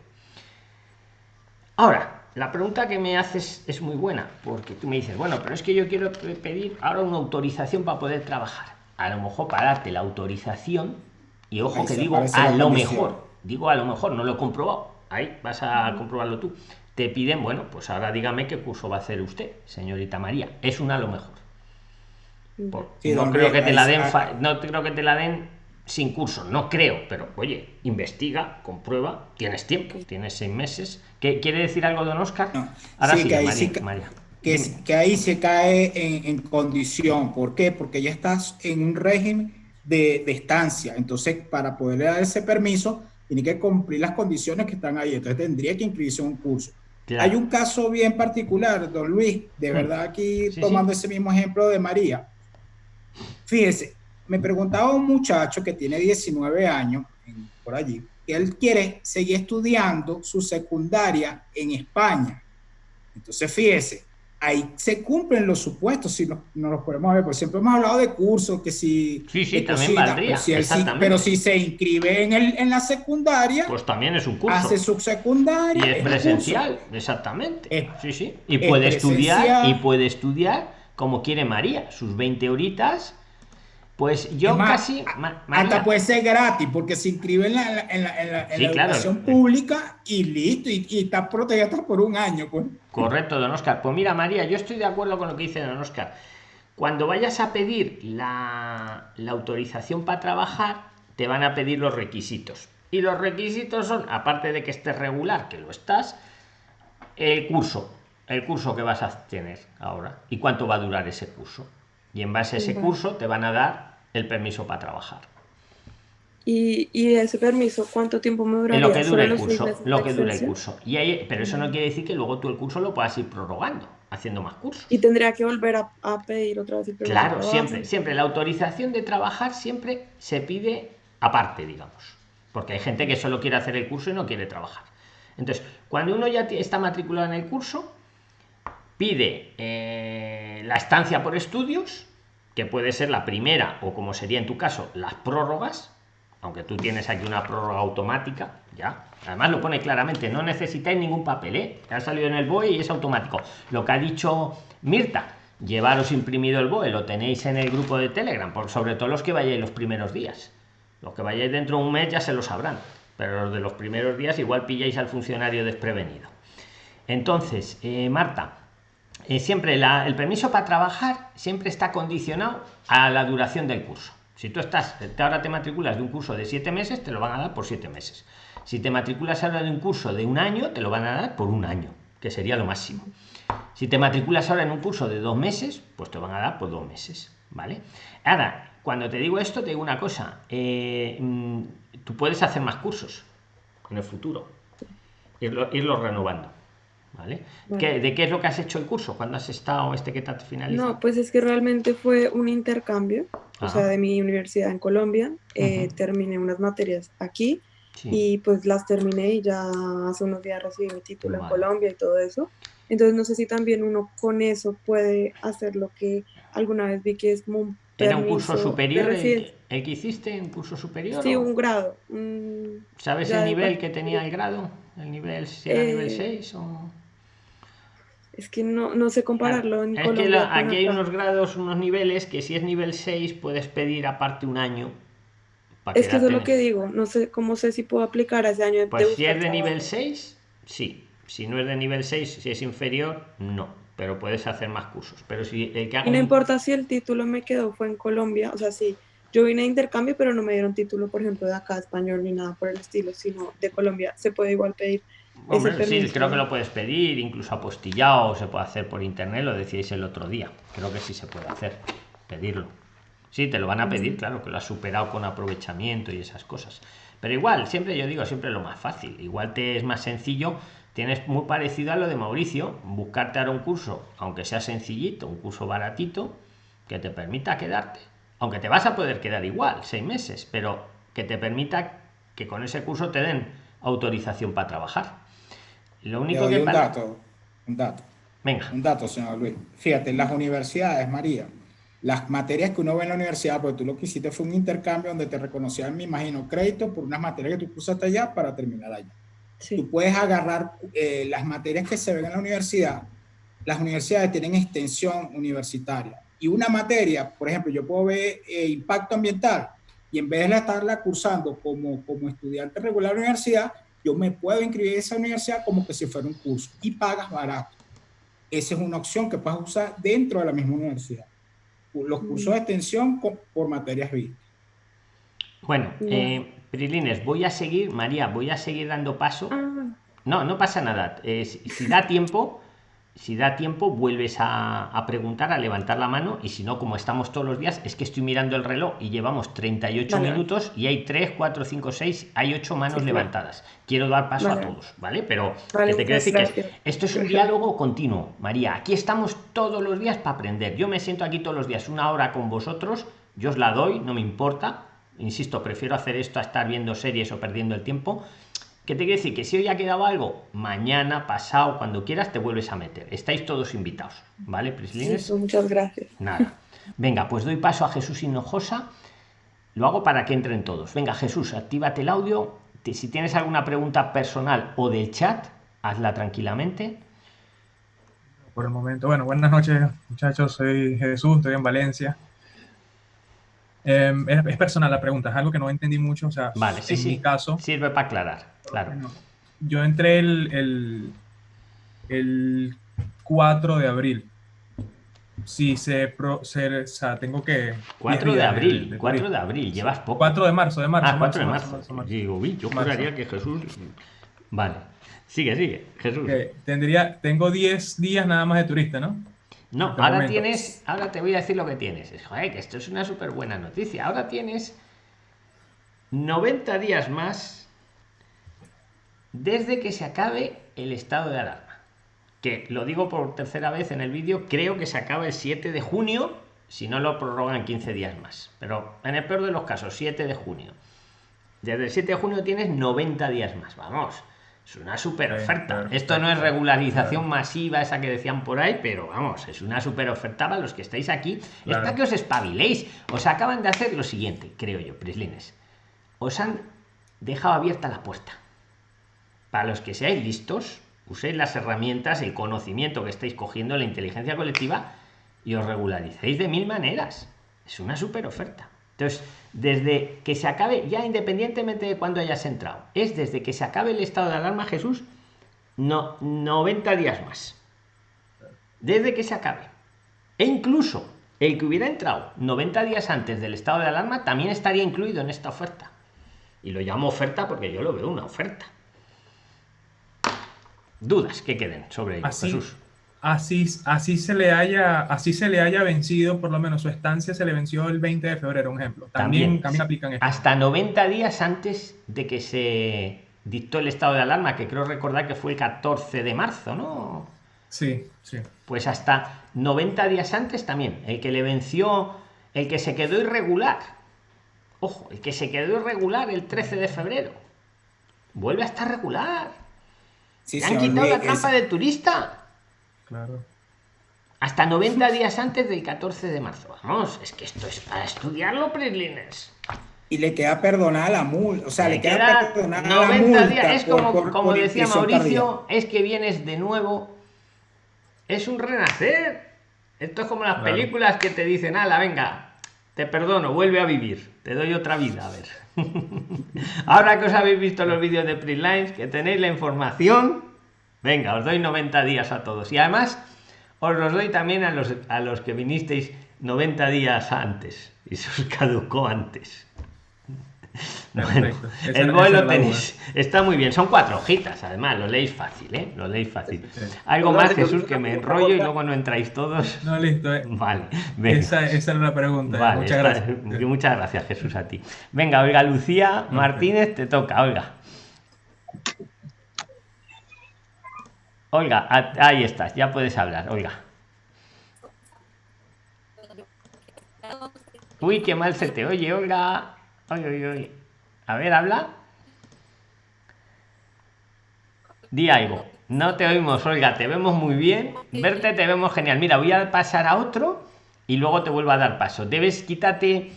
Ahora, la pregunta que me haces es muy buena, porque tú me dices, bueno, pero es que yo quiero pe- pedir ahora una autorización para poder trabajar. A lo mejor para darte la autorización, y ojo Ahí que digo a lo mejor, digo a lo mejor, no lo he comprobado, ahí vas a comprobarlo tú. Te piden, bueno, pues ahora dígame qué curso va a hacer usted, señorita María. Es una a lo mejor. Por- Sí, no creo que te la den, no creo que te la den sin curso, no creo, pero oye, investiga, comprueba, tienes tiempo, tienes seis meses. ¿Qué, ¿Quiere decir algo, don Oscar? No. Ahora Sí, sí, que ahí María, sí ca- María. Que, ahí se cae en, en condición. ¿Por qué? Porque ya estás en un régimen de, de estancia. Entonces, para poderle dar ese permiso, tiene que cumplir las condiciones que están ahí. Entonces, tendría que inscribirse en un curso. Claro. Hay un caso bien particular, don Luis, de verdad aquí Sí, tomando ese mismo ejemplo de María. Fíjese, me preguntaba un muchacho que tiene 19 años, en- por allí, que él quiere seguir estudiando su secundaria en España. Entonces, fíjese, ahí se cumplen los supuestos, si no, no los podemos ver, porque siempre hemos hablado de cursos, que si... Sí, también valdría, si él exactamente. pero si se inscribe en, el, en la secundaria, Pues también es un curso. hace su secundaria. Y es presencial, exactamente. Es- sí, sí. Y puede estudiar, y puede estudiar como quiere María, sus 20 horitas. Pues yo más, casi. Ma- Hasta puede ser gratis, porque se inscribe en la, en la, en la- en la- en Sí, la claro. educación pública y listo, y, y está protegida hasta por un año. Pues. Correcto, don Oscar. Pues mira, María, yo estoy de acuerdo con lo que dice don Oscar. Cuando vayas a pedir la, la autorización para trabajar, te van a pedir los requisitos. Y los requisitos son, aparte de que estés regular, que lo estás, el curso. El curso que vas a tener ahora. ¿Y cuánto va a durar ese curso? Y en base a ese Vale. curso te van a dar el permiso para trabajar. Y, y ese permiso, ¿cuánto tiempo me En duraría? lo que ¿Solo dure el curso. Lo que dure el curso. Y ahí, pero eso no quiere decir que luego tú el curso lo puedas ir prorrogando, haciendo más cursos. Y tendría que volver a, a pedir otra vez el Claro, siempre, siempre. La autorización de trabajar siempre se pide aparte, digamos. Porque hay gente que solo quiere hacer el curso y no quiere trabajar. Entonces, cuando uno ya está matriculado en el curso, pide eh, la estancia por estudios, que puede ser la primera, o como sería en tu caso, las prórrogas, aunque tú tienes aquí una prórroga automática, ya. Además lo pone claramente, no necesitáis ningún papel, ¿eh? Ha salido en el BOE y es automático. Lo que ha dicho Mirta, llevaros imprimido el BOE, lo tenéis en el grupo de Telegram, por, sobre todo los que vayáis los primeros días. Los que vayáis dentro de un mes ya se lo sabrán, pero los de los primeros días igual pilláis al funcionario desprevenido. Entonces, eh, Marta, eh, siempre el permiso para trabajar siempre está condicionado a la duración del curso. Si tú estás, ahora te matriculas de un curso de siete meses, te lo van a dar por siete meses. Si te matriculas ahora de un curso de un año, te lo van a dar por un año, que sería lo máximo. Si te matriculas ahora en un curso de dos meses, pues te van a dar por dos meses, ¿vale? Ahora, cuando te digo esto, te digo una cosa. Eh, mm, tú puedes hacer más cursos en el futuro, irlo, irlo renovando. ¿Vale? ¿De qué es lo que has hecho el curso? cuando has estado este que te finalizado? No, pues es que realmente fue un intercambio, o sea, de mi universidad en Colombia. Eh, terminé unas materias aquí y pues las terminé y ya hace unos días recibí mi título en Colombia y todo eso. Entonces no sé si también uno con eso puede hacer lo que alguna vez vi que es como un ¿Era un curso superior el, que hiciste? ¿Un curso superior? Sí, un grado. ¿Sabes el nivel que tenía el grado? ¿El nivel, si era nivel 6 eh, o...? Es que no, no sé compararlo. En es que aquí hay unos grados, unos niveles que si es nivel 6 puedes pedir aparte un año. es que eso es lo que digo. No sé cómo sé si puedo aplicar ese año. Pues si es de nivel 6, sí. Si no es de nivel 6, si es inferior, no. Pero puedes hacer más cursos. Pero si el que Y no importa si el título me quedó, fue en Colombia. O sea, sí, yo vine a intercambio, pero no me dieron título, por ejemplo, de acá, español, ni nada por el estilo, sino de Colombia. Se puede igual pedir sí, creo que lo puedes pedir, incluso apostillado, se puede hacer por internet, lo decíais el otro día. Creo que sí se puede hacer, pedirlo. Sí, te lo van a pedir, claro, que lo has superado con aprovechamiento y esas cosas. Pero igual, siempre yo digo, siempre lo más fácil. Igual te es más sencillo, tienes muy parecido a lo de Mauricio, buscarte ahora un curso, aunque sea sencillito, un curso baratito, que te permita quedarte. Aunque te vas a poder quedar igual, seis meses, pero que te permita que con ese curso te den autorización para trabajar. Lo único que... Un dato, un dato. Venga. Un dato, señor Luis. Fíjate, en las universidades, María, las materias que uno ve en la universidad, porque tú lo que hiciste fue un intercambio donde te reconocían, me imagino, crédito por unas materias que tú cursaste allá para terminar allá. Tú puedes agarrar eh, las materias que se ven en la universidad. Las universidades tienen extensión universitaria. Y una materia, por ejemplo, yo puedo ver eh, impacto ambiental y en vez de estarla cursando como, como estudiante regular de la universidad, yo me puedo inscribir en esa universidad como que si fuera un curso y pagas barato. Esa es una opción que puedes usar dentro de la misma universidad. Los mm. cursos de extensión por materias vistas. Bueno, eh, Prilines, voy a seguir, María, voy a seguir dando paso. Ah. No, no pasa nada. Eh, si da tiempo, si da tiempo, vuelves a, preguntar, a levantar la mano. Y si no, como estamos todos los días, es que estoy mirando el reloj y llevamos 38 minutos y hay 3, 4, 5, 6, hay 8 manos levantadas. Quiero dar paso a todos, ¿vale? Pero te quiero decir que esto es un diálogo continuo, María. Aquí estamos todos los días para aprender. Yo me siento aquí todos los días una hora con vosotros, yo os la doy, no me importa. Insisto, prefiero hacer esto a estar viendo series o perdiendo el tiempo ¿Qué te quiere decir? Que si hoy ha quedado algo, mañana, pasado, cuando quieras, te vuelves a meter. Estáis todos invitados, ¿vale, Prislines? muchas gracias. Nada. Venga, pues doy paso a Jesús Hinojosa. Lo hago para que entren todos. Venga, Jesús, actívate el audio. Si tienes alguna pregunta personal o del chat, hazla tranquilamente. Por el momento, bueno, buenas noches, muchachos. Soy Jesús, estoy en Valencia. Em, es, personal la pregunta, es algo que no entendí mucho. O sea, vale, sí, en mi caso. Sirve para aclarar, claro. yo entré el, el, 4 de abril. Si se, pro, o sea, tengo que... 4 de abril, 4 de abril, llevas poco. 4 de marzo, de marzo. Ah, 4 de marzo. Digo, yo juraría que Jesús... Vale, sigue, sigue, Jesús. Tendría, tengo 10 días nada más de turista, ¿no? No, ahora tienes, ahora te voy a decir lo que tienes. Joder, que esto es una súper buena noticia. Ahora tienes 90 días más desde que se acabe el estado de alarma. Que lo digo por tercera vez en el vídeo, creo que se acaba el 7 de junio, si no lo prorrogan 15 días más. Pero en el peor de los casos, 7 de junio. Desde el 7 de junio tienes 90 días más. Vamos. Es una super oferta. Esto no es regularización masiva, esa que decían por ahí, pero vamos, es una super oferta para los que estáis aquí. Es para que os espabiléis. Os acaban de hacer lo siguiente, creo yo, Prislines. Os han dejado abierta la puerta. Para los que seáis listos, uséis las herramientas, el conocimiento que estáis cogiendo, la inteligencia colectiva, y os regularicéis de mil maneras. Es una super oferta. Entonces, desde que se acabe, ya independientemente de cuándo hayas entrado, es desde que se acabe el estado de alarma, Jesús, no, 90 días más. Desde que se acabe. E incluso el que hubiera entrado 90 días antes del estado de alarma también estaría incluido en esta oferta. Y lo llamo oferta porque yo lo veo una oferta. Dudas que queden sobre ello, Así, Jesús. así, así se le haya, así se le haya vencido, por lo menos su estancia se le venció el 20 de febrero, un ejemplo. También, También. también aplican esto. Hasta 90 días antes de que se dictó el estado de alarma, que creo recordar que fue el 14 de marzo, ¿no? Sí, sí. Pues hasta 90 días antes también. El que le venció, el que se quedó irregular. Ojo, el que se quedó irregular el 13 de febrero. Vuelve a estar regular. Sí, ¿Le han quitado la trampa es- de turista? Claro. Hasta 90 días antes del 14 de marzo. Vamos, es que esto es para estudiarlo, Prislines. y le queda perdonada la multa, o sea, le, Le queda, queda perdonada la 90 multa días. Es por- como, por- como por decía Mauricio, es que vienes de nuevo. Es un renacer. Esto es como las Claro. películas que te dicen, ala, venga, te perdono, vuelve a vivir, te doy otra vida, a ver. Ahora que os habéis visto los vídeos de Printlines, que tenéis la información, venga, os doy 90 días a todos. Y además, os los doy también a los, a los que vinisteis 90 días antes y se os caducó antes. Bueno, Perfecto. El esa lo tenéis. Está muy bien. Son cuatro hojitas, además. Lo leéis fácil, ¿eh? Lo leéis fácil. Sí. Algo Perdón, más, Jesús, que me enrollo y luego no entráis todos. No, listo. eh. Vale, venga. Esa, esa era la pregunta. Vale, Muchas está- gracias. Muchas gracias, Jesús, a ti. Venga, Olga Lucía Martínez, te toca, Olga. Olga, ahí estás, ya puedes hablar, Olga. Uy, qué mal se te oye, Olga. A ver, habla. Di algo. No te oímos, Olga, te vemos muy bien. Verte te vemos genial. Mira, voy a pasar a otro y luego te vuelvo a dar paso. Debes quítate,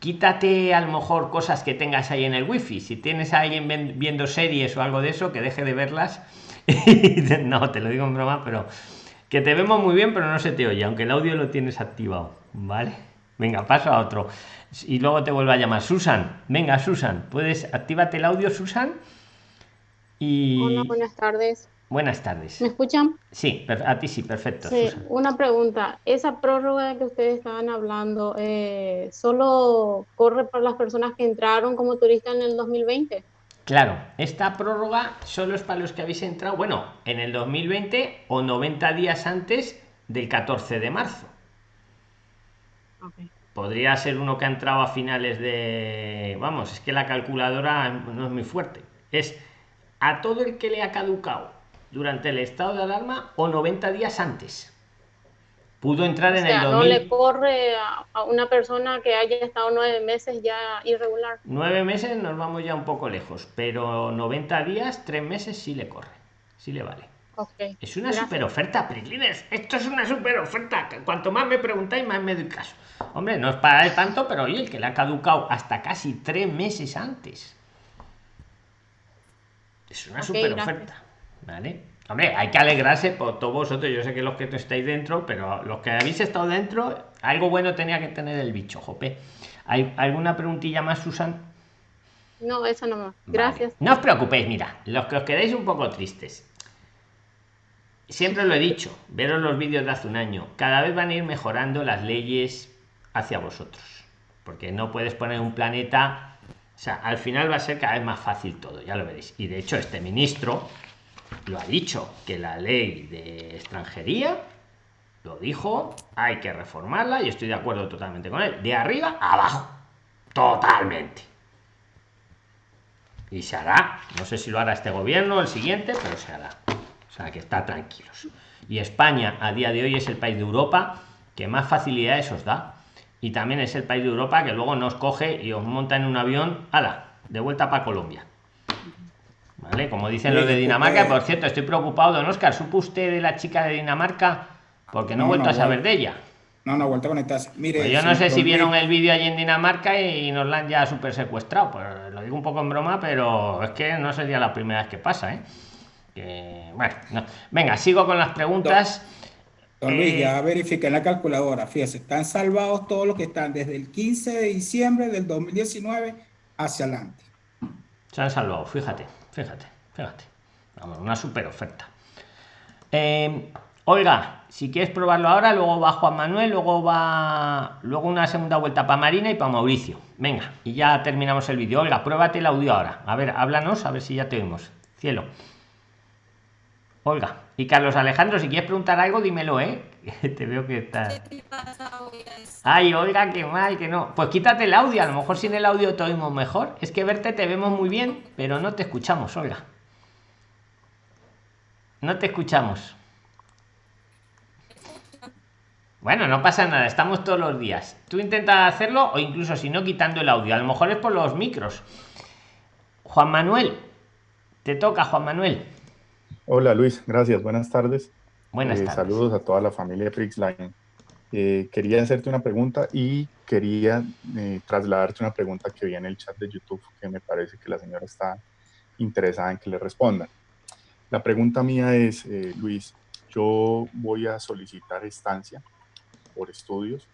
quítate a lo mejor cosas que tengas ahí en el wifi. Si tienes a alguien viendo series o algo de eso, que deje de verlas. no, te lo digo en broma, pero que te vemos muy bien, pero no se te oye, aunque el audio lo tienes activado. ¿Vale? Venga, paso a otro. Y luego te vuelvo a llamar. Susan, venga, Susan, puedes actívate el audio, Susan. Y Hola, buenas tardes. buenas tardes. ¿Me escuchan? Sí, a ti sí, perfecto. Sí, Susan. una pregunta. Esa prórroga que ustedes estaban hablando, eh, ¿solo corre para las personas que entraron como turistas en el 2020? Claro, esta prórroga solo es para los que habéis entrado, bueno, en el 2020 o 90 días antes del 14 de marzo. Podría ser uno que ha entrado a finales de... Vamos, es que la calculadora no es muy fuerte. Es a todo el que le ha caducado durante el estado de alarma o 90 días antes. Pudo entrar O en sea, el no 2000... le corre a, una persona que haya estado nueve meses ya irregular. Nueve meses nos vamos ya un poco lejos, pero 90 días, tres meses sí le corre, sí le vale. Ok. Es una Gracias. super oferta, Prislines. Esto es una super oferta. Cuanto más me preguntáis, más me doy caso. Hombre, no es para él tanto, pero oye, el que le ha caducado hasta casi tres meses antes. Es una Ok, super oferta. ¿Vale? Hombre, hay que alegrarse por todos vosotros. Yo sé que los que no estáis dentro, pero los que habéis estado dentro, algo bueno tenía que tener el bicho, jope. ¿Hay alguna preguntilla más, Susan? No, eso no más. Vale. Gracias. No os preocupéis, mira, los que os quedáis un poco tristes. Siempre lo he dicho, veros los vídeos de hace un año. Cada vez van a ir mejorando las leyes hacia vosotros. Porque no puedes poner un planeta. O sea, al final va a ser cada vez más fácil todo, ya lo veréis. Y de hecho, este ministro lo ha dicho, que la ley de extranjería lo dijo, hay que reformarla y estoy de acuerdo totalmente con él. De arriba a abajo. Totalmente y se hará. No sé si lo hará este gobierno o el siguiente, pero se hará. O sea, que está tranquilos. Y España a día de hoy es el país de Europa que más facilidades os da. Y también es el país de Europa que luego nos coge y os monta en un avión, ala, de vuelta para Colombia. ¿Vale? Como dicen los de Dinamarca, por cierto, estoy preocupado, don Oscar. ¿Supo usted de la chica de Dinamarca? Porque no he vuelto no, a saber de ella. No, no, vuelta a conectarse. Mire, Pues yo no sé si vieron el vídeo allí en Dinamarca y nos la han ya super secuestrado. Pues lo digo un poco en broma, pero es que no sería la primera vez que pasa, ¿eh? Que, bueno, no. Venga, sigo con las preguntas. Don Luis, Eh, ya verifiqué en la calculadora. Fíjese, están salvados todos los que están desde el 15 de diciembre del 2019 hacia adelante. Se han salvado, fíjate, fíjate, fíjate. Vamos, una super oferta. Eh, Olga, si quieres probarlo ahora, luego va Juan Manuel, luego va luego una segunda vuelta para Marina y para Mauricio. Venga, y ya terminamos el vídeo. Olga, pruébate el audio ahora. A ver, háblanos, a ver si ya te oímos. Cielo. Olga. Y Carlos Alejandro, si quieres preguntar algo, dímelo, ¿eh? Te veo que estás. Ay, oiga, qué mal, que no. Pues quítate el audio, a lo mejor sin el audio te oímos mejor. Es que verte te vemos muy bien, pero no te escuchamos, Olga. No te escuchamos. Bueno, no pasa nada, estamos todos los días. Tú intentas hacerlo o incluso si no quitando el audio. A lo mejor es por los micros. Juan Manuel, te toca, Juan Manuel. Hola Luis, gracias, buenas tardes. Buenas Eh, tardes. Saludos a toda la familia Prixline. Eh, quería hacerte una pregunta y quería eh, trasladarte una pregunta que vi en el chat de YouTube que me parece que la señora está interesada en que le responda. La pregunta mía es, eh, Luis, yo voy a solicitar estancia por estudios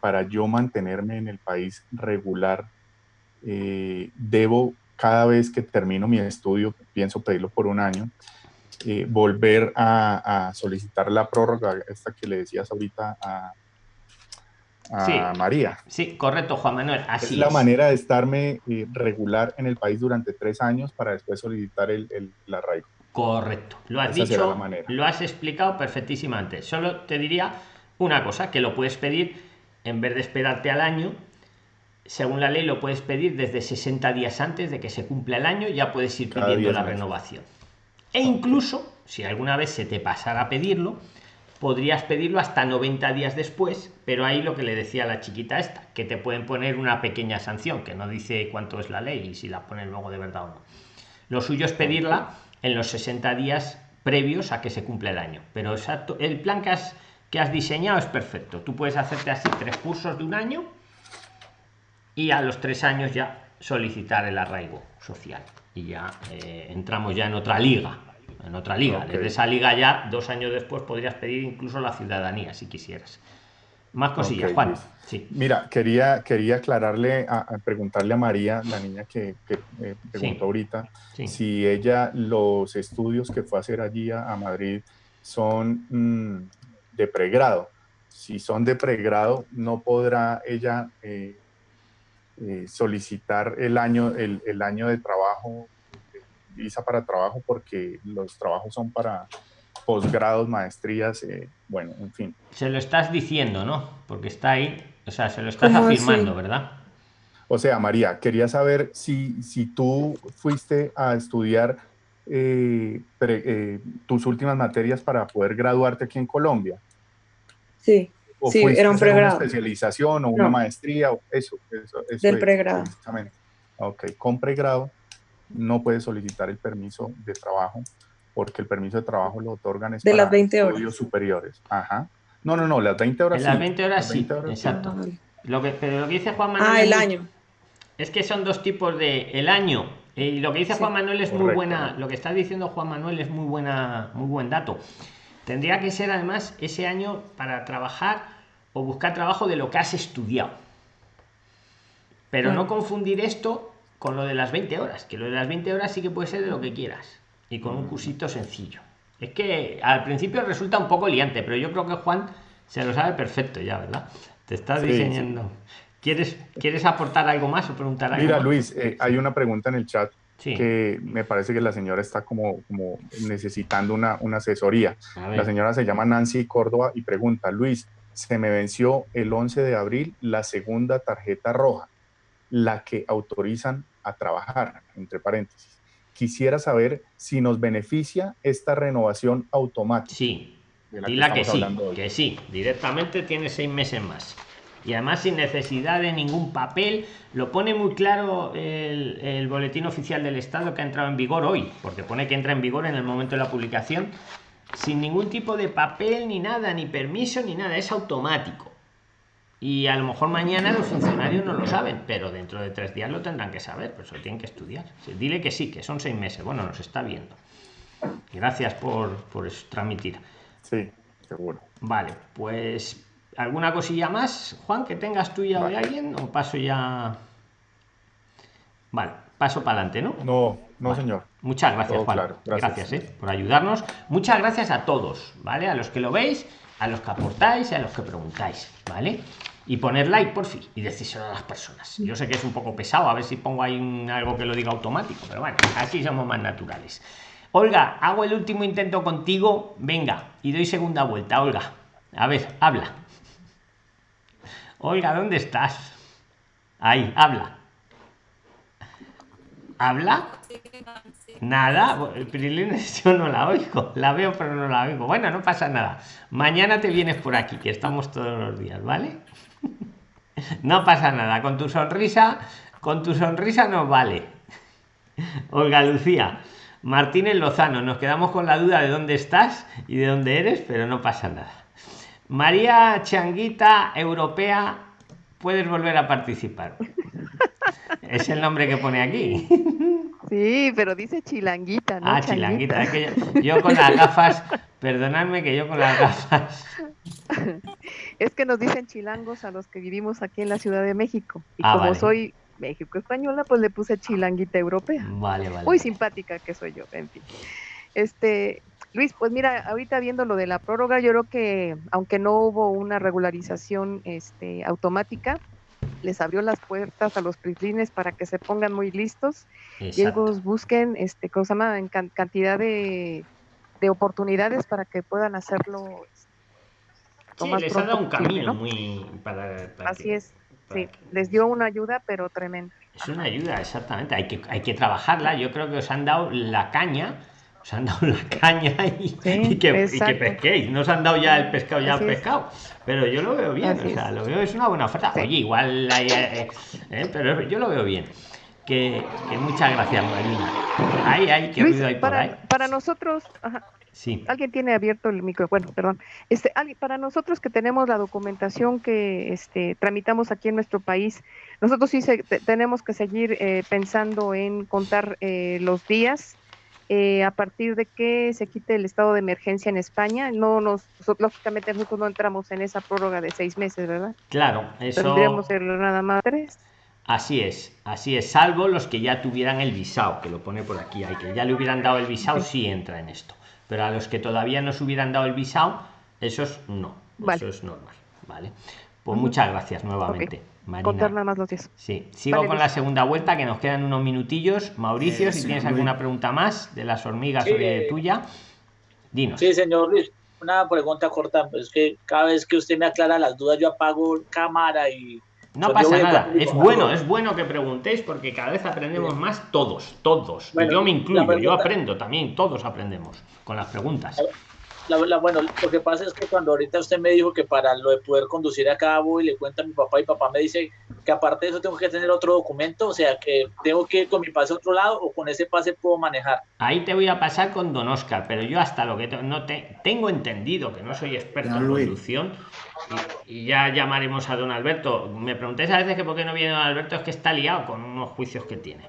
para yo mantenerme en el país regular. debo cada vez que termino mi estudio, pienso pedirlo por un año, eh, volver a, a solicitar la prórroga, esta que le decías ahorita a, a Sí. María. Sí, correcto, Juan Manuel. Así es la manera de estarme eh, regular en el país durante tres años para después solicitar el, el, el arraigo. Correcto, lo has Esa dicho, lo has explicado perfectísimamente. Solo te diría una cosa, que lo puedes pedir en vez de esperarte al año. Según la ley lo puedes pedir desde 60 días antes de que se cumpla el año, ya puedes ir Cada pidiendo 10 la meses. renovación. E incluso, si alguna vez se te pasara a pedirlo, podrías pedirlo hasta 90 días después, pero ahí lo que le decía la chiquita esta, que te pueden poner una pequeña sanción, que no dice cuánto es la ley y si la ponen luego de verdad o no. Lo suyo es pedirla en los 60 días previos a que se cumpla el año. Pero exacto, el plan que has, que has diseñado es perfecto. Tú puedes hacerte así tres cursos de un año y a los tres años ya solicitar el arraigo social. Y ya eh, entramos ya en otra liga. En otra liga. Desde esa liga ya, dos años después, podrías pedir incluso la ciudadanía si quisieras. Más cosillas, Juan. Sí. Mira, quería, quería aclararle, a, a preguntarle a María, la niña que, que, eh, preguntó Sí. ahorita, Sí. si ella, los estudios que fue a hacer allí a, a Madrid son mm, de pregrado. Si son de pregrado, no podrá ella eh, eh, solicitar el año, el, el año de trabajo, visa para trabajo, porque los trabajos son para posgrados, maestrías, eh, bueno, en fin. Se lo estás diciendo, ¿no? Porque está ahí. O sea, se lo estás afirmando, ¿verdad? O sea, María, quería saber si, si tú fuiste a estudiar eh, pre- eh, tus últimas materias para poder graduarte aquí en Colombia. Sí, O Sí, era un hacer una pregrado. especialización o una No. maestría, o eso, eso, eso Del es, pregrado. precisamente. Ok, con pregrado no puedes solicitar el permiso de trabajo porque el permiso de trabajo lo otorgan es De para las 20 horas. estudios superiores. Ajá. No, no, no, las 20 horas En las sí. 20 horas Las sí. 20 horas sí. Exacto. Ah. Lo que, pero lo que dice Juan Manuel. Ah, el muy- año. Es que son dos tipos de el año. Eh, Y lo que dice Sí. Juan Manuel es muy Correcto. buena. Lo que está diciendo Juan Manuel es muy buena, muy buen dato. Tendría que ser además ese año para trabajar o buscar trabajo de lo que has estudiado. Pero no Claro. confundir esto con lo de las 20 horas, que lo de las 20 horas sí que puede ser de lo que quieras y con un cursito sencillo. Es que al principio resulta un poco liante, pero yo creo que Juan se lo sabe perfecto ya, ¿verdad? Te estás Sí, diseñando. ¿Quieres, ¿Quieres aportar algo más o preguntar algo Mira, más? Luis, eh, hay una pregunta en el chat Sí. que me parece que la señora está como, como necesitando una, una asesoría. La señora se llama Nancy Córdoba y pregunta, Luis, se me venció el 11 de abril la segunda tarjeta roja, la que autorizan a trabajar, entre paréntesis. Quisiera saber si nos beneficia esta renovación automática. Sí, de la que dila que, estamos sí, que sí, directamente tiene seis meses más. Y además sin necesidad de ningún papel, lo pone muy claro el, el boletín oficial del Estado que ha entrado en vigor hoy, porque pone que entra en vigor en el momento de la publicación, sin ningún tipo de papel ni nada, ni permiso ni nada, es automático. Y a lo mejor mañana los funcionarios no lo saben, pero dentro de tres días lo tendrán que saber, pues lo tienen que estudiar. Dile que sí, que son seis meses. Bueno, nos está viendo. Gracias por, por eso, transmitir. Sí. seguro. Vale, pues ¿alguna cosilla más, Juan, que tengas tuya o de alguien? ¿O paso ya? Vale, paso para adelante, ¿no? No, no, señor. Muchas gracias, Juan. Gracias, eh, por ayudarnos. Muchas gracias a todos, ¿vale? A los que lo veis, a los que aportáis y a los que preguntáis, ¿vale? Y poner like, por fin, y decírselo a las personas. Yo sé que es un poco pesado, a ver si pongo ahí algo que lo diga automático, pero bueno, así somos más naturales. Olga, hago el último intento contigo, venga, y doy segunda vuelta, Olga. A ver, habla. Olga, ¿dónde estás? Ahí, habla. ¿Habla? Nada, Prilines yo no la oigo, la veo pero no la oigo. Bueno, no pasa nada. Mañana te vienes por aquí, que estamos todos los días, ¿vale? No pasa nada, con tu sonrisa, con tu sonrisa nos vale. Olga Lucía, Martínez Lozano, nos quedamos con la duda de dónde estás y de dónde eres, pero no pasa nada. María Changuita Europea, puedes volver a participar. Es el nombre que pone aquí. Sí, pero dice chilanguita, ¿no? Ah, chilanguita. Es que yo, con las gafas, perdonadme que yo con las gafas. Es que nos dicen chilangos a los que vivimos aquí en la Ciudad de México. Y ah, como soy México española, pues le puse chilanguita europea. Vale, vale. Muy simpática que soy yo, en fin. Este, Luis, pues mira, ahorita viendo lo de la prórroga, yo creo que aunque no hubo una regularización este, automática, les abrió las puertas a los prislines para que se pongan muy listos y ellos busquen, este, cosa más, en cantidad de, oportunidades para que puedan hacerlo. Sí, les ha dado un camino muy para, Así es, sí, les dio una ayuda, pero tremenda. Es una ayuda, exactamente. Hay que, hay que trabajarla. Yo creo que os han dado la caña os han dado la caña y, que, y, que, pesquéis. No os han dado ya el pescado ya el pescado. Pero yo lo veo bien, o sea, lo veo, es una buena oferta. Oye, igual, hay, eh, eh, pero yo lo veo bien. Que, muchas gracias, Marina. Ahí, ahí, que Luis, hay para, por ahí. Para nosotros, sí. alguien tiene abierto el micro, bueno, perdón. Este, para nosotros que tenemos la documentación que este, tramitamos aquí en nuestro país, nosotros sí tenemos que seguir eh, pensando en contar los días eh, a partir de que se quite el estado de emergencia en España. No nos, lógicamente nosotros no entramos en esa prórroga de seis meses, ¿verdad? Claro, eso. Tendríamos nada más tres. Así es, así es, salvo los que ya tuvieran el visado, que lo pone por aquí, hay que ya le hubieran dado el visado, sí entra en esto. Pero a los que todavía no se hubieran dado el visado, esos no, eso es normal, ¿vale? Pues muchas gracias nuevamente. Contar nada más los Sí, sigo con la segunda vuelta, que nos quedan unos minutillos. Mauricio, si tienes alguna pregunta más de las hormigas o de tuya, dinos. Sí, señor Luis, una pregunta corta. Es que cada vez que usted me aclara las dudas, yo apago cámara y. No pues pasa nada, es bueno, es bueno que preguntéis porque cada vez aprendemos más todos, todos. yo me incluyo, yo aprendo también, todos aprendemos con las preguntas bueno, lo que pasa es que cuando ahorita usted me dijo que para lo de poder conducir a cabo y le cuenta a mi papá y papá me dice que aparte de eso tengo que tener otro documento, o sea que tengo que ir con mi pase a otro lado o con ese pase puedo manejar. Ahí te voy a pasar con don Oscar, pero yo hasta lo que no te, tengo entendido que no soy experto en conducción y, ya llamaremos a don Alberto. Me preguntéis a veces que por qué no viene don Alberto, es que está liado con unos juicios que tiene.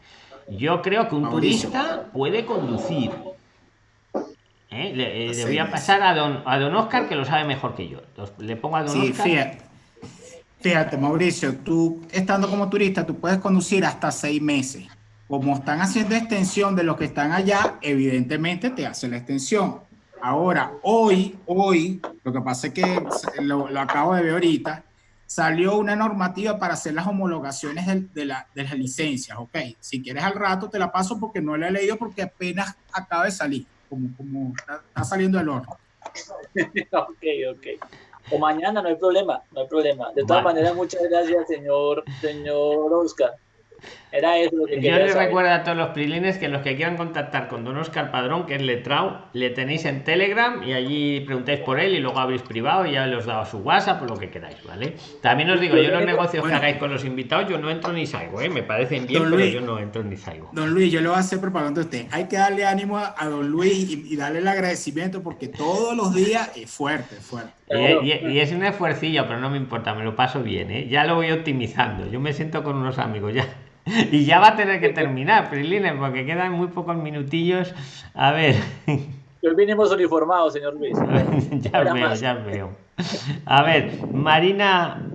Yo creo que un turista puede conducir ¿eh? Le, eh, voy a pasar a don, a don Oscar, que lo sabe mejor que yo. le pongo a don sí, Fíjate, fíjate, Mauricio, tú estando como turista, tú puedes conducir hasta seis meses. Como están haciendo extensión de los que están allá, evidentemente te hace la extensión. Ahora, hoy, hoy, lo que pasa es que lo, acabo de ver ahorita, salió una normativa para hacer las homologaciones de, de, la, de, las licencias, ¿ok? Si quieres al rato te la paso porque no la he leído porque apenas acaba de salir como, como está, saliendo el horno. ok, ok. O mañana, no hay problema, no hay problema. De todas maneras, muchas gracias, señor, señor Oscar. Era eso lo que Yo les recuerdo a todos los prilines que los que quieran contactar con don Oscar Padrón, que es letrao, le tenéis en Telegram y allí preguntáis por él y luego abrís privado y ya os dado su WhatsApp o lo que queráis, ¿vale? También os digo, yo los negocios que hagáis con los invitados, yo no entro ni salgo, ¿eh? Me parecen bien, pero yo no entro ni salgo. Don Luis, yo lo voy a hacer propaganda a usted. Hay que darle ánimo a, don Luis y, darle el agradecimiento porque todos los días es fuerte, fuerte. Y, es un esfuercillo, pero no me importa, me lo paso bien, ¿eh? Ya lo voy optimizando. Yo me siento con unos amigos, ya y ya va a tener que terminar, Prilines, porque quedan muy pocos minutillos. A ver. Hoy vinimos uniformados, señor Luis. ya veo, ya veo. A ver, Marina,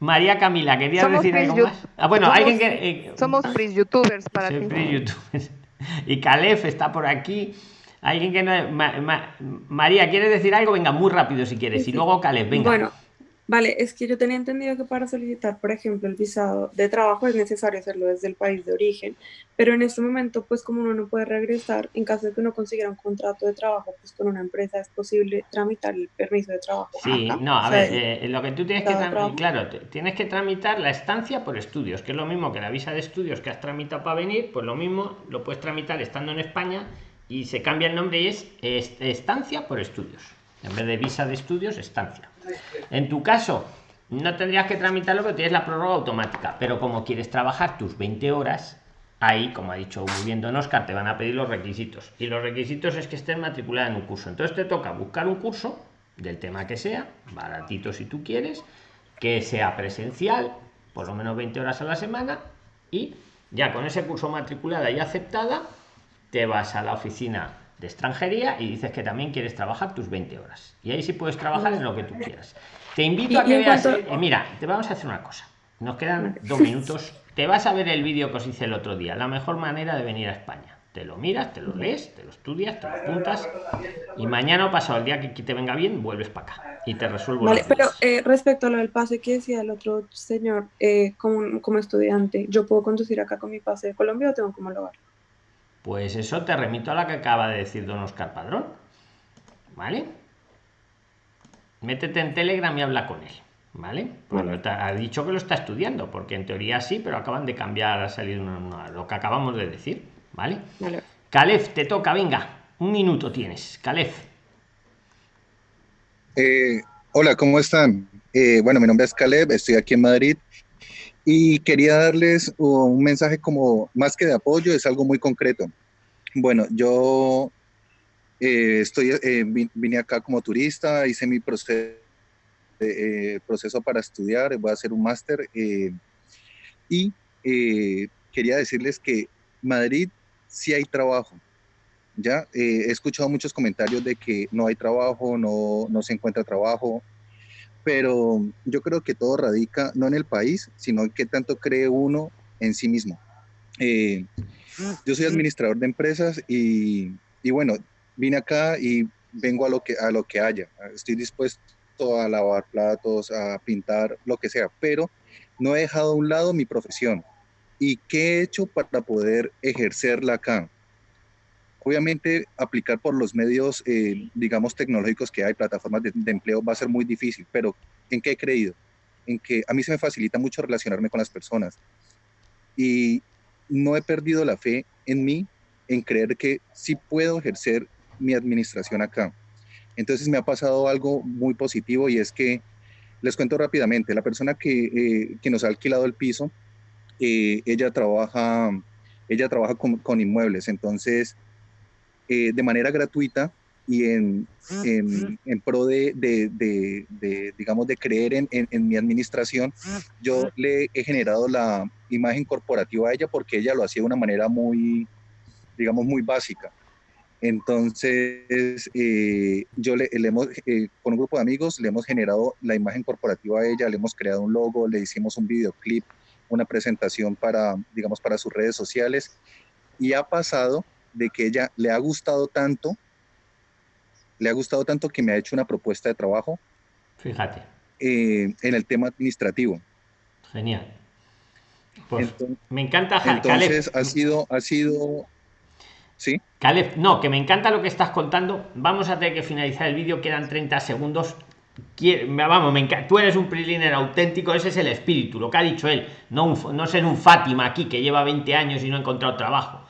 María Camila, ¿querías decir algo más? Ah, bueno, somos, alguien que. eh, somos free youtubers para ti. free youtubers. Y Calef está por aquí. Alguien que no. Ma- Ma- María, ¿quieres decir algo? Venga, muy rápido si quieres. Sí, Y sí. luego Calef, venga. Bueno, vale, es que yo tenía entendido que para solicitar, por ejemplo, el visado de trabajo es necesario hacerlo desde el país de origen, pero en este momento, pues como uno no puede regresar, en caso de que uno consiguiera un contrato de trabajo, pues con una empresa es posible tramitar el permiso de trabajo. Sí, acá. no, a O sea, ver, eh, lo que tú tienes que tramitar, claro, tienes que tramitar la estancia por estudios, que es lo mismo que la visa de estudios que has tramitado para venir, pues lo mismo lo puedes tramitar estando en España y se cambia el nombre y es est- estancia por estudios. En vez de visa de estudios, estancia. En tu caso, no tendrías que tramitarlo porque tienes la prórroga automática, pero como quieres trabajar tus 20 horas, ahí, como ha dicho muy bien Don Oscar, te van a pedir los requisitos. Y los requisitos es que estés matriculada en un curso. Entonces te toca buscar un curso del tema que sea, baratito si tú quieres, que sea presencial, por lo menos 20 horas a la semana, y ya con ese curso matriculada y aceptada, te vas a la oficina de extranjería y dices que también quieres trabajar tus 20 horas. Y ahí sí puedes trabajar en lo que tú quieras. Te invito a que veas. cuanto- eh, mira, te vamos a hacer una cosa. Nos quedan dos minutos. Te vas a ver el vídeo que os hice el otro día. La mejor manera de venir a España. Te lo miras, te lo lees, te lo estudias, te lo apuntas. Y mañana o pasado el día que te venga bien, vuelves para acá. Y te resuelvo Vale, pero eh, respecto a lo del pase que decía el otro señor, eh, como, como estudiante, ¿yo puedo conducir acá con mi pase de Colombia o tengo que homologar? Pues eso te remito a la que acaba de decir don Oscar Padrón. ¿Vale? Métete en Telegram y habla con él. ¿Vale? Pues está- ha dicho que lo está estudiando, porque en teoría sí, pero acaban de cambiar, ha salido una- una- lo que acabamos de decir. ¿Vale? Vale. Calef, te toca, venga. Un minuto tienes. Calef. Eh, hola, ¿cómo están? Eh, bueno, mi nombre es Caleb, estoy aquí en Madrid y quería darles un mensaje como más que de apoyo, es algo muy concreto. Bueno, yo eh, estoy, eh, vi- vine acá como turista, hice mi proceso, eh, proceso para estudiar, voy a hacer un máster eh, y eh, quería decirles que Madrid sí hay trabajo. Ya eh, he escuchado muchos comentarios de que no hay trabajo, no, no se encuentra trabajo, pero yo creo que todo radica no en el país, sino en qué tanto cree uno en sí mismo. Eh, yo soy administrador de empresas y, y bueno, vine acá y vengo a lo que, a lo que haya. Estoy dispuesto a lavar platos, a pintar, lo que sea, pero no he dejado a un lado mi profesión. ¿Y qué he hecho para poder ejercerla acá? Obviamente, aplicar por los medios, eh, digamos, tecnológicos que hay, plataformas de, empleo, va a ser muy difícil, pero ¿en qué he creído? En que a mí se me facilita mucho relacionarme con las personas. Y no he perdido la fe en mí, en creer que sí puedo ejercer mi administración acá. Entonces me ha pasado algo muy positivo y es que, les cuento rápidamente, la persona que, eh, que nos ha alquilado el piso, eh, ella trabaja, ella trabaja con, con inmuebles, entonces eh, de manera gratuita y en, en, en pro de, de, de, de, digamos, de creer en, en, mi administración, yo le he generado la imagen corporativa a ella porque ella lo hacía de una manera muy, digamos, muy básica. Entonces, eh, yo le, le hemos, eh, con un grupo de amigos, le hemos generado la imagen corporativa a ella, le hemos creado un logo, le hicimos un videoclip, una presentación para, digamos, para sus redes sociales y ha pasado de que ella le ha gustado tanto, le ha gustado tanto que me ha hecho una propuesta de trabajo. Fíjate. Eh, en el tema administrativo. Genial. Pues entonces, me encanta Entonces Caleb. ha sido, ha sido, sí. Caleb, no, que me encanta lo que estás contando. Vamos a tener que finalizar el vídeo, quedan 30 segundos. Vamos, me encanta. Tú eres un preliner auténtico, ese es el espíritu, lo que ha dicho él. No, un, no ser un Fátima aquí que lleva 20 años y no ha encontrado trabajo.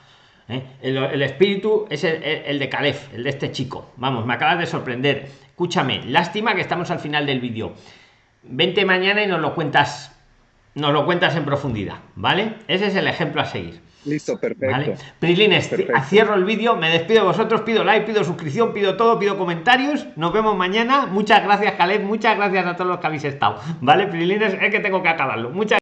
¿Eh? El, el, espíritu es el, el, el, de Calef, el de este chico. Vamos, me acabas de sorprender. Escúchame, lástima que estamos al final del vídeo. Vente mañana y nos lo cuentas, nos lo cuentas en profundidad, ¿vale? Ese es el ejemplo a seguir. Listo, perfecto. ¿Vale? Prilines, perfecto. cierro el vídeo, me despido de vosotros, pido like, pido suscripción, pido todo, pido comentarios. Nos vemos mañana. Muchas gracias, Caleb. Muchas gracias a todos los que habéis estado. ¿Vale, Prilines? Es que tengo que acabarlo. Muchas